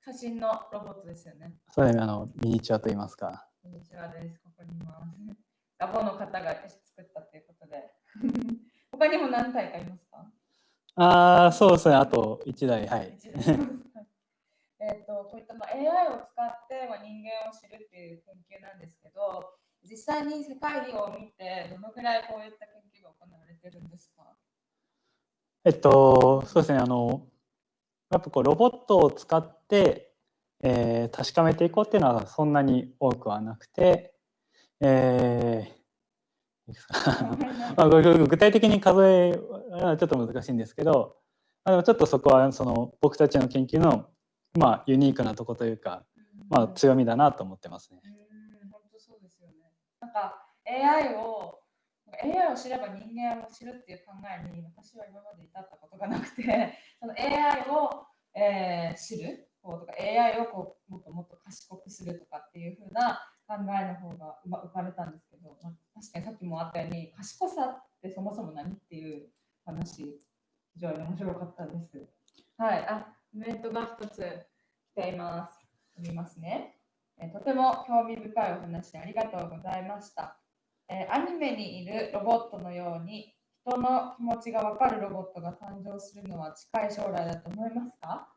写真のロボットですよね。そうですね、あのミニチュアと言いますか。ミニチュアです。ここにいます。ラボの方が作ったということで。他にも何体かいますか？ああ、そうですね、あと1台、はい。えっとこういったまあ AI を使ってまあ人間を知るっていう研究なんですけど、実際に世界を見てどのぐらいこういった研てるんですか？えっとそうですね。あのやっぱこうロボットを使って、えー確かめていこうっていうのはそんなに多くはなくて、えー まあ、具体的に数えはちょっと難しいんですけど、まあ、ちょっとそこはその僕たちの研究の、まあ、ユニークなとこというか、まあ、強みだなと思ってますね。本当そうですよね。なんか AI を AI を知れば人間を知るっていう考えに私は今まで至ったことがなくて、その AI を、えー知るこうとか AI をこうもっともっと賢くするとかっていう風な考えの方がま浮かれたんですけど、まあ、確かにさっきもあったように賢さってそもそも何っていう話非常に面白かったです。はい、あ、コメントが一つ来ています。読みますね。えーとても興味深いお話ありがとうございました。えーアニメにいるロボットのように人の気持ちがわかるロボットが誕生するのは近い将来だと思いますか？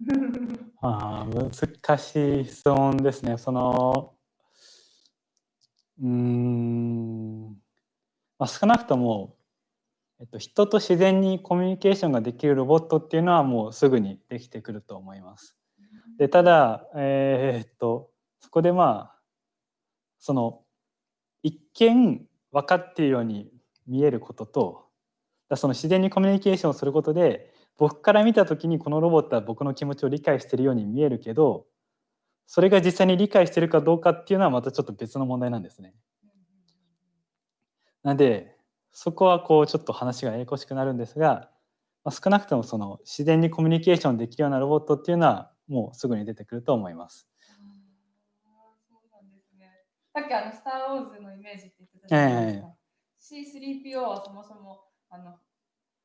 あ難しい質問ですね。そのうん、まあ、少なくとも、えっと、人と自然にコミュニケーションができるロボットっていうのはもうすぐにできてくると思います。でただ、えーっとそこでまあその一見分かっているように見えることとだその自然にコミュニケーションをすることで僕から見た時にこのロボットは僕の気持ちを理解しているように見えるけどそれが実際に理解しているかどうかっていうのはまたちょっと別の問題なんですね。なんでそこはこうちょっと話がややこしくなるんですが、まあ、少なくともその自然にコミュニケーションできるようなロボットっていうのはもうすぐに出てくると思います。さっきあの、スター・ウォーズのイメージって言ってたじゃないですか。C3PO はそもそもあの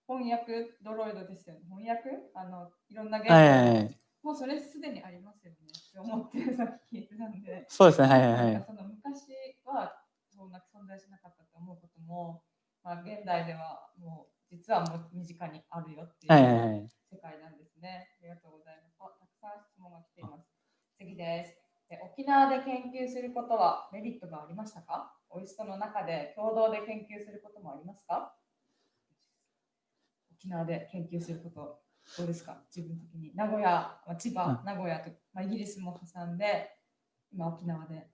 翻訳ドロイドですよね。翻訳？あのいろんな言語、はいはいはい、もうそれすでにありますよねって思ってさっき聞いてたんで。そうですねはいはいはいその昔はそんな存在しなかったと思うことも、まあ、現代ではもう実はもう身近にあるよっていはいはいうはい世界なんですね。ありがとうございます。あたくさん質問が来ています。次です。え沖縄で研究することはメリットがありましたか？オイストの中で共同で研究することもありますか？沖縄で研究することどうですか？自分的に。名古屋、まあ、千葉、名古屋と、まあ、イギリスも挟んで、今沖縄で。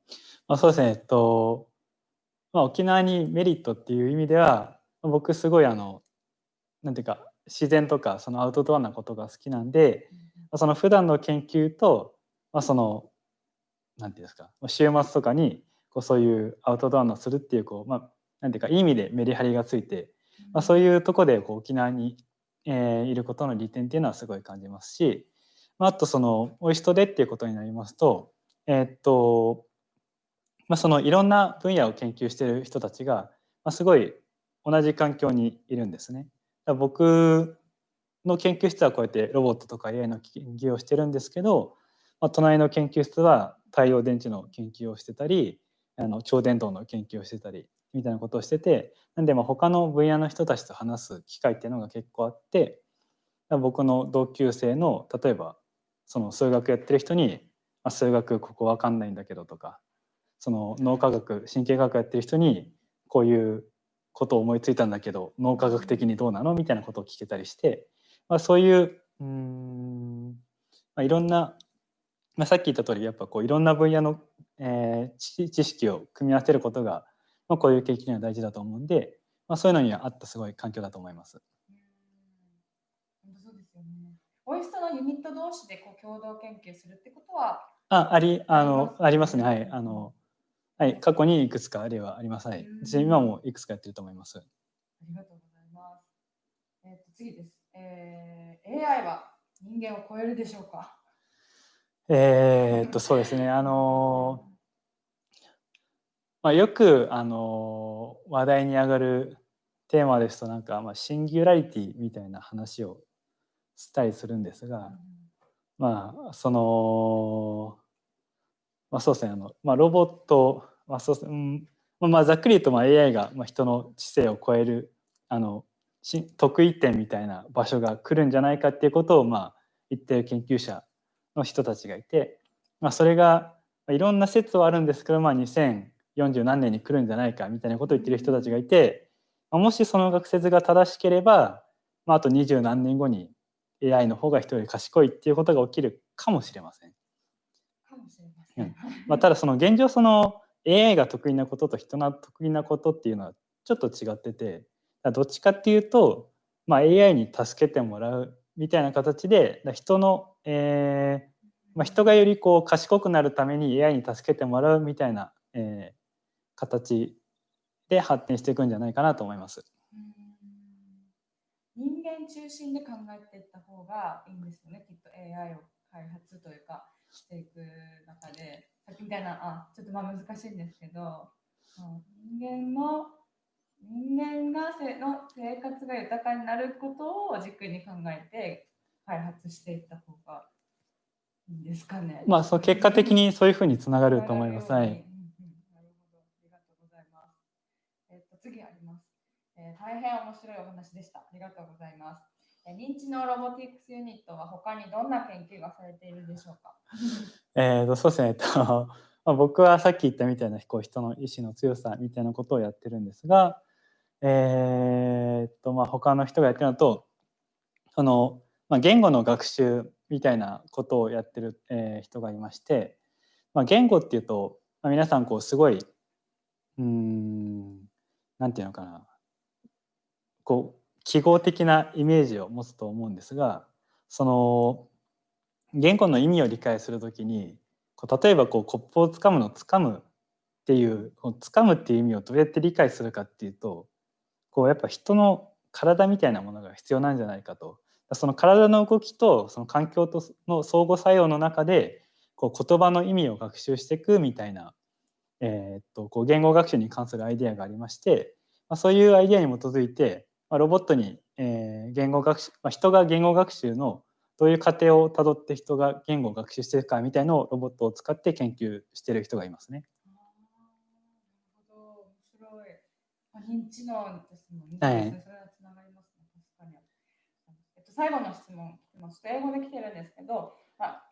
まあ、そうですねえっと、まあ、沖縄にメリットっていう意味では僕すごいあのなんていうか自然とかそのアウトドアなことが好きなんでまあその普段の研究と、まあ、そのなんていうんですか週末とかにこうそういうアウトドアのするっていうこう、まあ、なんていうかいい意味でメリハリがついて、まあ、そういうとこでこう沖縄に、えーいることの利点っていうのはすごい感じますし、まあ、あとそのおいしとでっていうことになりますとえーっと、まあ、そのいろんな分野を研究している人たちが、まあ、すごい同じ環境にいるんですね。だ僕の研究室はこうやってロボットとか AI の研究をしてるんですけど、まあ、隣の研究室は太陽電池の研究をしてたりあの超電導の研究をしてたりみたいなことをしててなんでまあ他の分野の人たちと話す機会っていうのが結構あって僕の同級生の例えばその数学やってる人に「まあ、数学ここわかんないんだけど」とかその脳科学神経科学やってる人にこういうことを思いついたんだけど脳科学的にどうなの？みたいなことを聞けたりして、まあ、そういううん、まあ、いろんな、まあ、さっき言った通りやっぱこういろんな分野の、えー知識を組み合わせることが、まあ、こういう研究には大事だと思うんで、まあ、そういうのにはあったすごい環境だと思います。そうですよね。オイストのユニット同士でこう共同研究するってことは、あありあのあありりますすねはい。あのはい、過去にいくつかあれはあります。はい。今もいくつかやってると思います。ありがとうございます。えっ、と次です、えー AI は人間を超えるでしょうか？えーっとそうですね。あのまあ、よくあの話題に上がるテーマですとなんか、まあ、シンギュラリティみたいな話をしたりするんですが、まあそのまあそうですねあの、まあ、ロボット、まあそうですうんまあまあ、ざっくり言うとまあ AI がまあ人の知性を超えるあのし得意点みたいな場所が来るんじゃないかっていうことをまあ言ってる研究者の人たちがいて、まあ、それがまあいろんな説はあるんですけど、まあ、2040何年に来るんじゃないかみたいなことを言ってる人たちがいて、まあ、もしその学説が正しければ、まあ、あと二十何年後に AI の方が人より賢いっていうことが起きるかもしれません。かもしれません。まあ、ただその現状その AI が得意なことと人の得意なことっていうのはちょっと違っててどっちかっていうと、まあ、AI に助けてもらうみたいな形で人の、えーまあ、人がよりこう賢くなるために AI に助けてもらうみたいな、えー、形で発展していくんじゃないかなと思います。人間中心で考えていった方がいいんですよねきっと AI を開発というかしていく中でさっきみたいなあちょっとまあ難しいんですけど人間の人間がせの生活が豊かになることを軸に考えて開発していった方がいいんですかね。まあそう結果的にそういうふうにつながると思います。はい。次あります、大変面白いお話でした。ありがとうございます。え、認知のロボティクスユニットは他にどんな研究がされているでしょうか？えとそうですね、えっと まあ、僕はさっき言ったみたいなこう人の意志の強さみたいなことをやってるんですが、えー、っとまあ他の人がやってるのとその、まあ、言語の学習みたいなことをやってる、えー、人がいまして、まあ、言語っていうと、まあ、皆さんこうすごいうんなんていうのかなこう記号的なイメージを持つと思うんですがその言語の意味を理解するときにこう例えばこうコップをつかむの「つかむ」っていう「つかむ」っていう意味をどうやって理解するかっていうとこうやっぱ人の体みたいなものが必要なんじゃないかと。その体の動きとその環境との相互作用の中でこう言葉の意味を学習していくみたいなえー、っとこう言語学習に関するアイデアがありまして、まあ、そういうアイデアに基づいて、まあ、ロボットに、えー、言語学習、まあ、人が言語学習のどういう過程をたどって人が言語を学習していくかみたいのをロボットを使って研究している人がいますね。なるほど面白い。認知能ですもんね。はい、それはつながりますね。確かに。えっと、最後の質問、英語で来てるんですけど、まあ、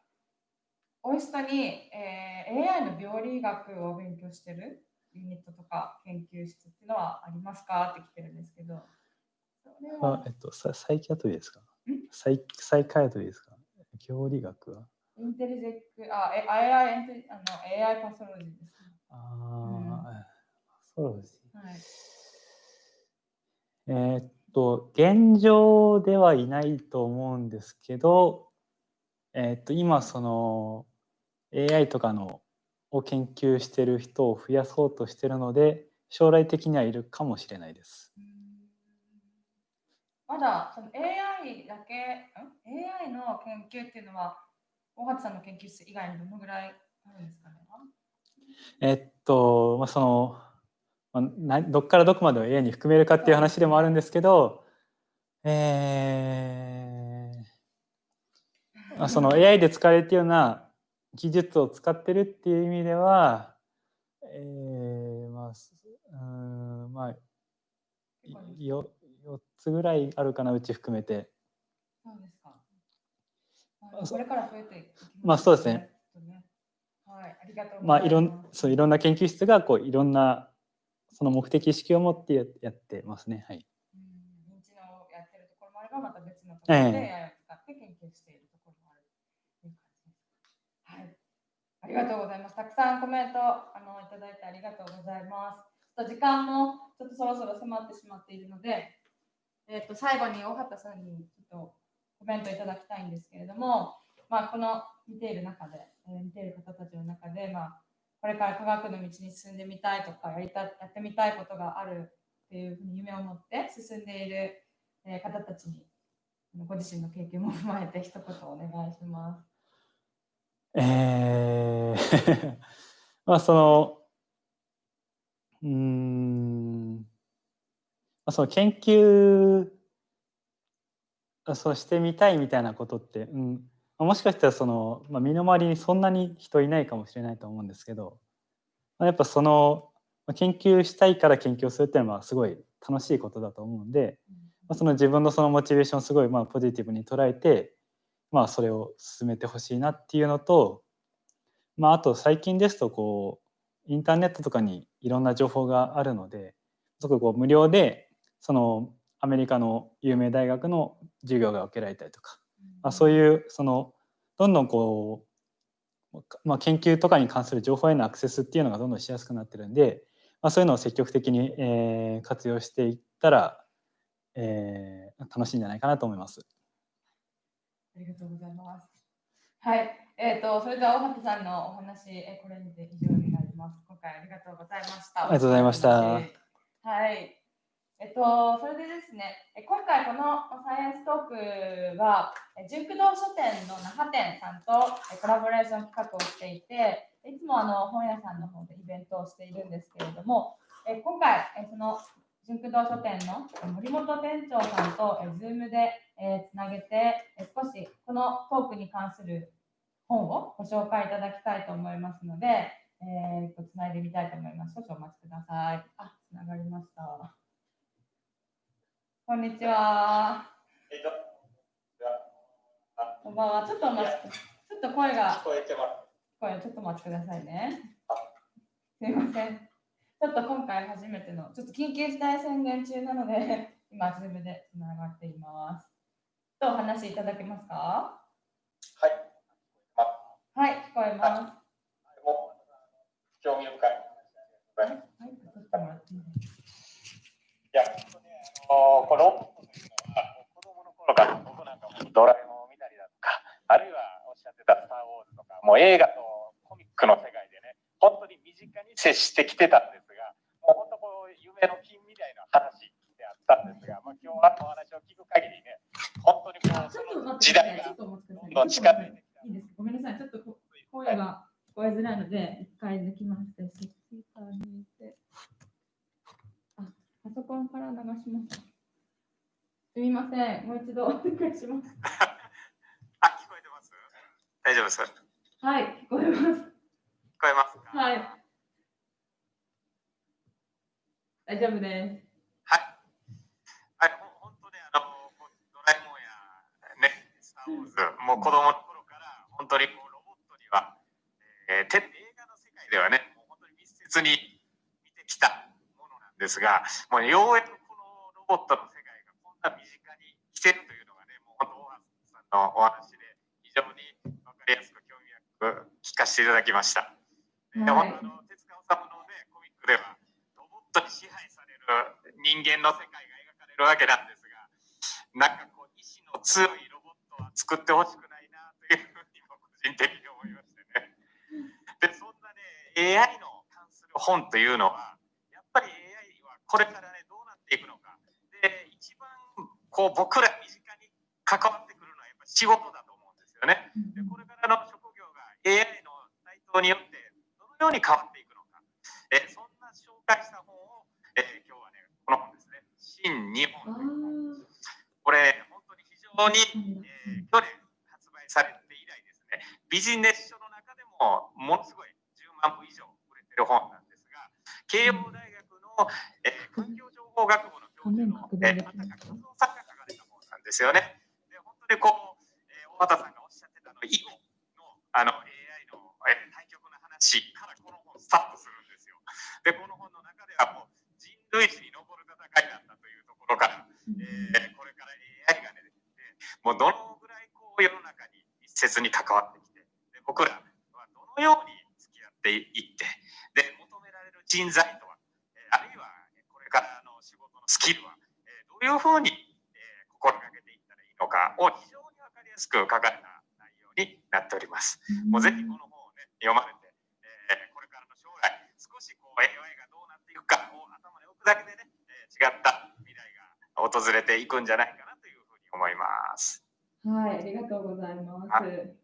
オイストに、えー、AI の病理学を勉強してるユニットとか研究室っていうのはありますか？って来てるんですけど。あえっと、ササイキャトリーですか？サイサイカイトリーですか？病理学は？インテリジェック、あ、え AI, あの AI パソロジーです、ね。ああ、うん、そうです。はい、えー、っと、現状ではいないと思うんですけど、えー、っと今その AI とかのを研究してる人を増やそうとしてるので将来的にはいるかもしれないです。まだその AI だけ AI の研究っていうのは大畑さんの研究室以外にどのぐらいあるんですかね？えっと、まあ、その、まあ、どっからどこまでを AI に含めるかっていう話でもあるんですけど、えーまあ、その AI で使われているような技術を使ってるっていう意味では、えー、まあ、うんまあ、よ4つぐらいあるかな、うち含めて。そうですか。これから増えていきます、ね、まあそうですね。はい、ありがとうまあいろんそういろんな研究室がこういろんなその目的意識を持ってやってますね。はい。うん認知のやってるところもあればまた別のところで AI を使って研究しているところもあるという感じです。はい。ありがとうございます。たくさんコメントあのいただいてありがとうございます。と時間もちょっとそろそろ迫ってしまっているので、えー、と最後に大畑さんにちょっとコメントいただきたいんですけれども、まあ、この見ている中で、えー、見ている方たちの中で、まあ、これから科学の道に進んでみたいとかやりたやってみたいことがあるっていうふうに夢を持って進んでいる、え方たちにご自身の経験も踏まえて一言お願いします。えー まあそのうんその研究そうしてみたいみたいなことって、うん、もしかしたらその、まあ、身の回りにそんなに人いないかもしれないと思うんですけどまやっぱその研究したいから研究するっていうのはすごい楽しいことだと思うんで、まあ、その自分のそのモチベーションをすごいまあポジティブに捉えて、まあ、それを進めてほしいなっていうのと、まあ、あと最近ですとこうインターネットとかにいろんな情報があるのでそここう無料でそのアメリカの有名大学の授業が受けられたりとか、まあ、そういうそのどんどんこう、まあ、研究とかに関する情報へのアクセスっていうのがどんどんしやすくなってるんで、まあ、そういうのを積極的に、えー、活用していったら、えー、楽しいんじゃないかなと思います。ありがとうございます。はい、えっ、ー、とそれでは大畑さんのお話、えこれにて以上になります。今回ありがとうございました。ありがとうございました。はい。えっと、それでですね、今回このサイエンストークは、純駆動書店の那覇店さんとコラボレーション企画をしていて、いつもあの本屋さんの方でイベントをしているんですけれども、今回、その純駆動書店の森本店長さんと Zoom でつなげて、少しこのトークに関する本をご紹介いただきたいと思いますので、えー、とつないでみたいと思います。少々お待ちください。あ、つながりました。こんにちは。こんばんは。ちょっと待ち、ちょっと声が。聞こえてます。声、ちょっとお待ちくださいね。すみません。ちょっと今回初めての、ちょっと緊急事態宣言中なので、今、ズームでつながっています。とお話しいただけますか？はい。はい、聞こえます。興味深い。はい、はい、ちょっと待っていや、このというのは、子供の頃から僕なんかもドラえもんを見たりだとか、あるいはおっしゃってたスター・ウォーズとか、もう映画とコミックの世界でね、本当に身近に接してきてたんですが、もう本当こう、夢の金みたいな話であったんですが、まあ、今日はお話を聞く限りね、本当にこう、その時代がどんどん近づいてきた。いいですごめんなさい、ちょっと声が聞こえづらいので、一回抜きまして、スピーカーにて。パソコンから流します。すみません、もう一度お願いします。あ、聞こえてます大丈夫ですはい、聞こえます。聞こえますはい。大丈夫です。はい。はい、本当ね、あの、ドラえもんや、ね、スター・ウォーズ、もう子供の頃から、本当にこうロボットには、えー、映画の世界ではね、もう本当に密接に見てきたですが、もうようやくこのロボットの世界がこんな身近に来てるというのがね、もう本当、大橋さんのお話で非常に分かりやすく興味深く聞かせていただきました。はい、本当の手塚治虫のね、コミックでは、ロボットに支配される人間の世界が描かれるわけなんですが、なんかこう、意志の強いロボットは作ってほしくないなというふうにも個人的に思いましてね。で、そんなね、AI の関する本というのは、やっぱりこれからねどうなっていくのかで一番こう僕ら身近に関わってくるのはやっぱ仕事だと思うんですよねでこれからの職業が AI の台頭によってどのように変わっていくのかえそんな紹介した本を、え今日はねこの本ですね「新日本」これ本当に非常に、えー、去年発売されて以来ですねビジネス書の中でもものすごい10万部以上売れてる本なんですが慶応大学えー、環境情報学部の教授の、えー、畑和夫さんが書かれた本なんですよね。で本当にこう、えー、大畑さんがおっしゃってたの囲碁のあの AI の、えー、対局の話からこの本スタートするんですよ。でこの本の中ではもう人類史に残る戦いなんだというところから、えー、これから AI がねもうどのぐらいこう世の中に密接に関わってきてで僕らはどのように付き合っていってめられる人材とスキルは、えどういうふうに、え心がけていったらいいのかを非常に分かりやすく書かれた内容になっております。もうぜひこの本をね読まれて、えこれからの将来少しこう AI がどうなっていくかを頭に置くだけでね、え違った未来が訪れていくんじゃないかなというふうに思います。はい、ありがとうございます。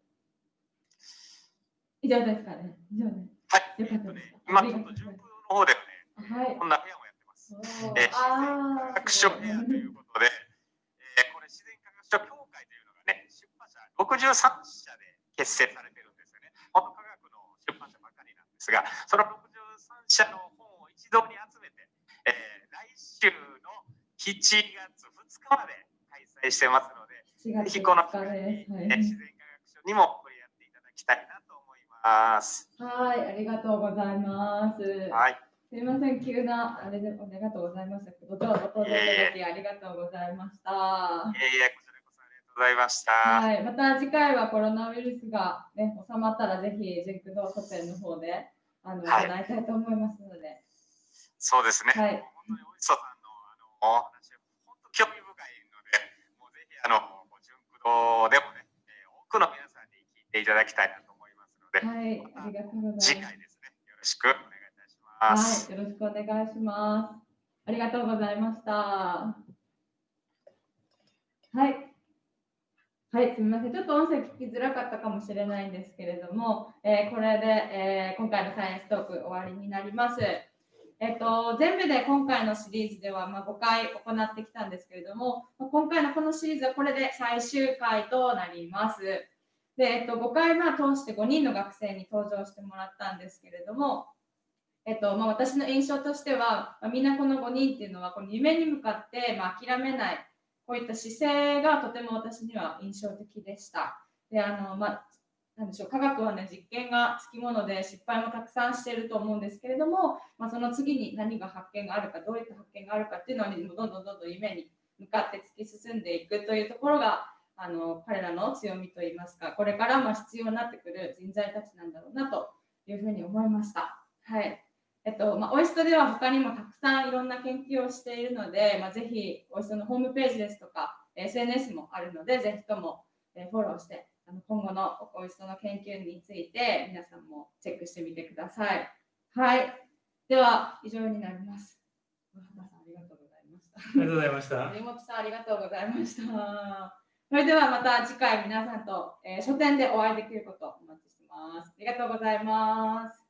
以上ですかね。以上です。はい。よかったです。今ちょっと順風の方ではね、はい、こんな部屋もえー、自然科学書部屋ということで、えー、これ自然科学書協会というのがね、出版社63社で結成されてるんですよね。本当科学の出版社ばかりなんですが、その63社の本を一堂に集めて、えー、来週の7月2日まで開催してますので、ぜひこの機会に、自然科学書にも触れ合っていただきたいなとます。はい、ありがとうございます。はい。すみません、急なあれでありがとうございました。ご登場いただきありがとうございました。いえいえ、こちらこそありがとうございました。はい、また次回はコロナウイルスがね収まったらぜひジェンクド書店の方であの、はい行いたいと思いますので、そうですね。はい本当においしそさんのあのお話、本当興味深いので、もうぜひあの純駆動でもね、えー多くの皆さんに聞いていただきたいなとで、はい、ありがとうござ次います。回ですね、よろしくお願いいたします。はい、よろしくお願いします。ありがとうございました。はい。はい、すみません。ちょっと音声聞きづらかったかもしれないんですけれども、えーこれで、えー今回のサイエンストーク終わりになります。えっと、全部で今回のシリーズでは、まあ、5回行ってきたんですけれども、まあ今回のこのシリーズはこれで最終回となります。で、えっと、5回まあ通して5人の学生に登場してもらったんですけれども、えっとまあ、私の印象としては、まあ、みんなこの5人っていうのはこの夢に向かって、まあ、諦めないこういった姿勢がとても私には印象的でした。であのまあなんでしょう科学はね実験がつきもので失敗もたくさんしていると思うんですけれども、まあ、その次に何が発見があるかどういった発見があるかっていうのにどんどんどんどん夢に向かって突き進んでいくというところがあの彼らの強みといいますかこれからも必要になってくる人材たちなんだろうなというふうに思いました。はいえっとまあ、オイストでは他にもたくさんいろんな研究をしているので、まあ、ぜひオイストのホームページですとか SNS もあるので、ぜひともえーフォローしてあの今後のオイストの研究について皆さんもチェックしてみてください。はい。では以上になります。ありがとうございました。ありがとうございました。森本さんありがとうございました。それではまた次回皆さんと、えー書店でお会いできることをお待ちしてます。ありがとうございます。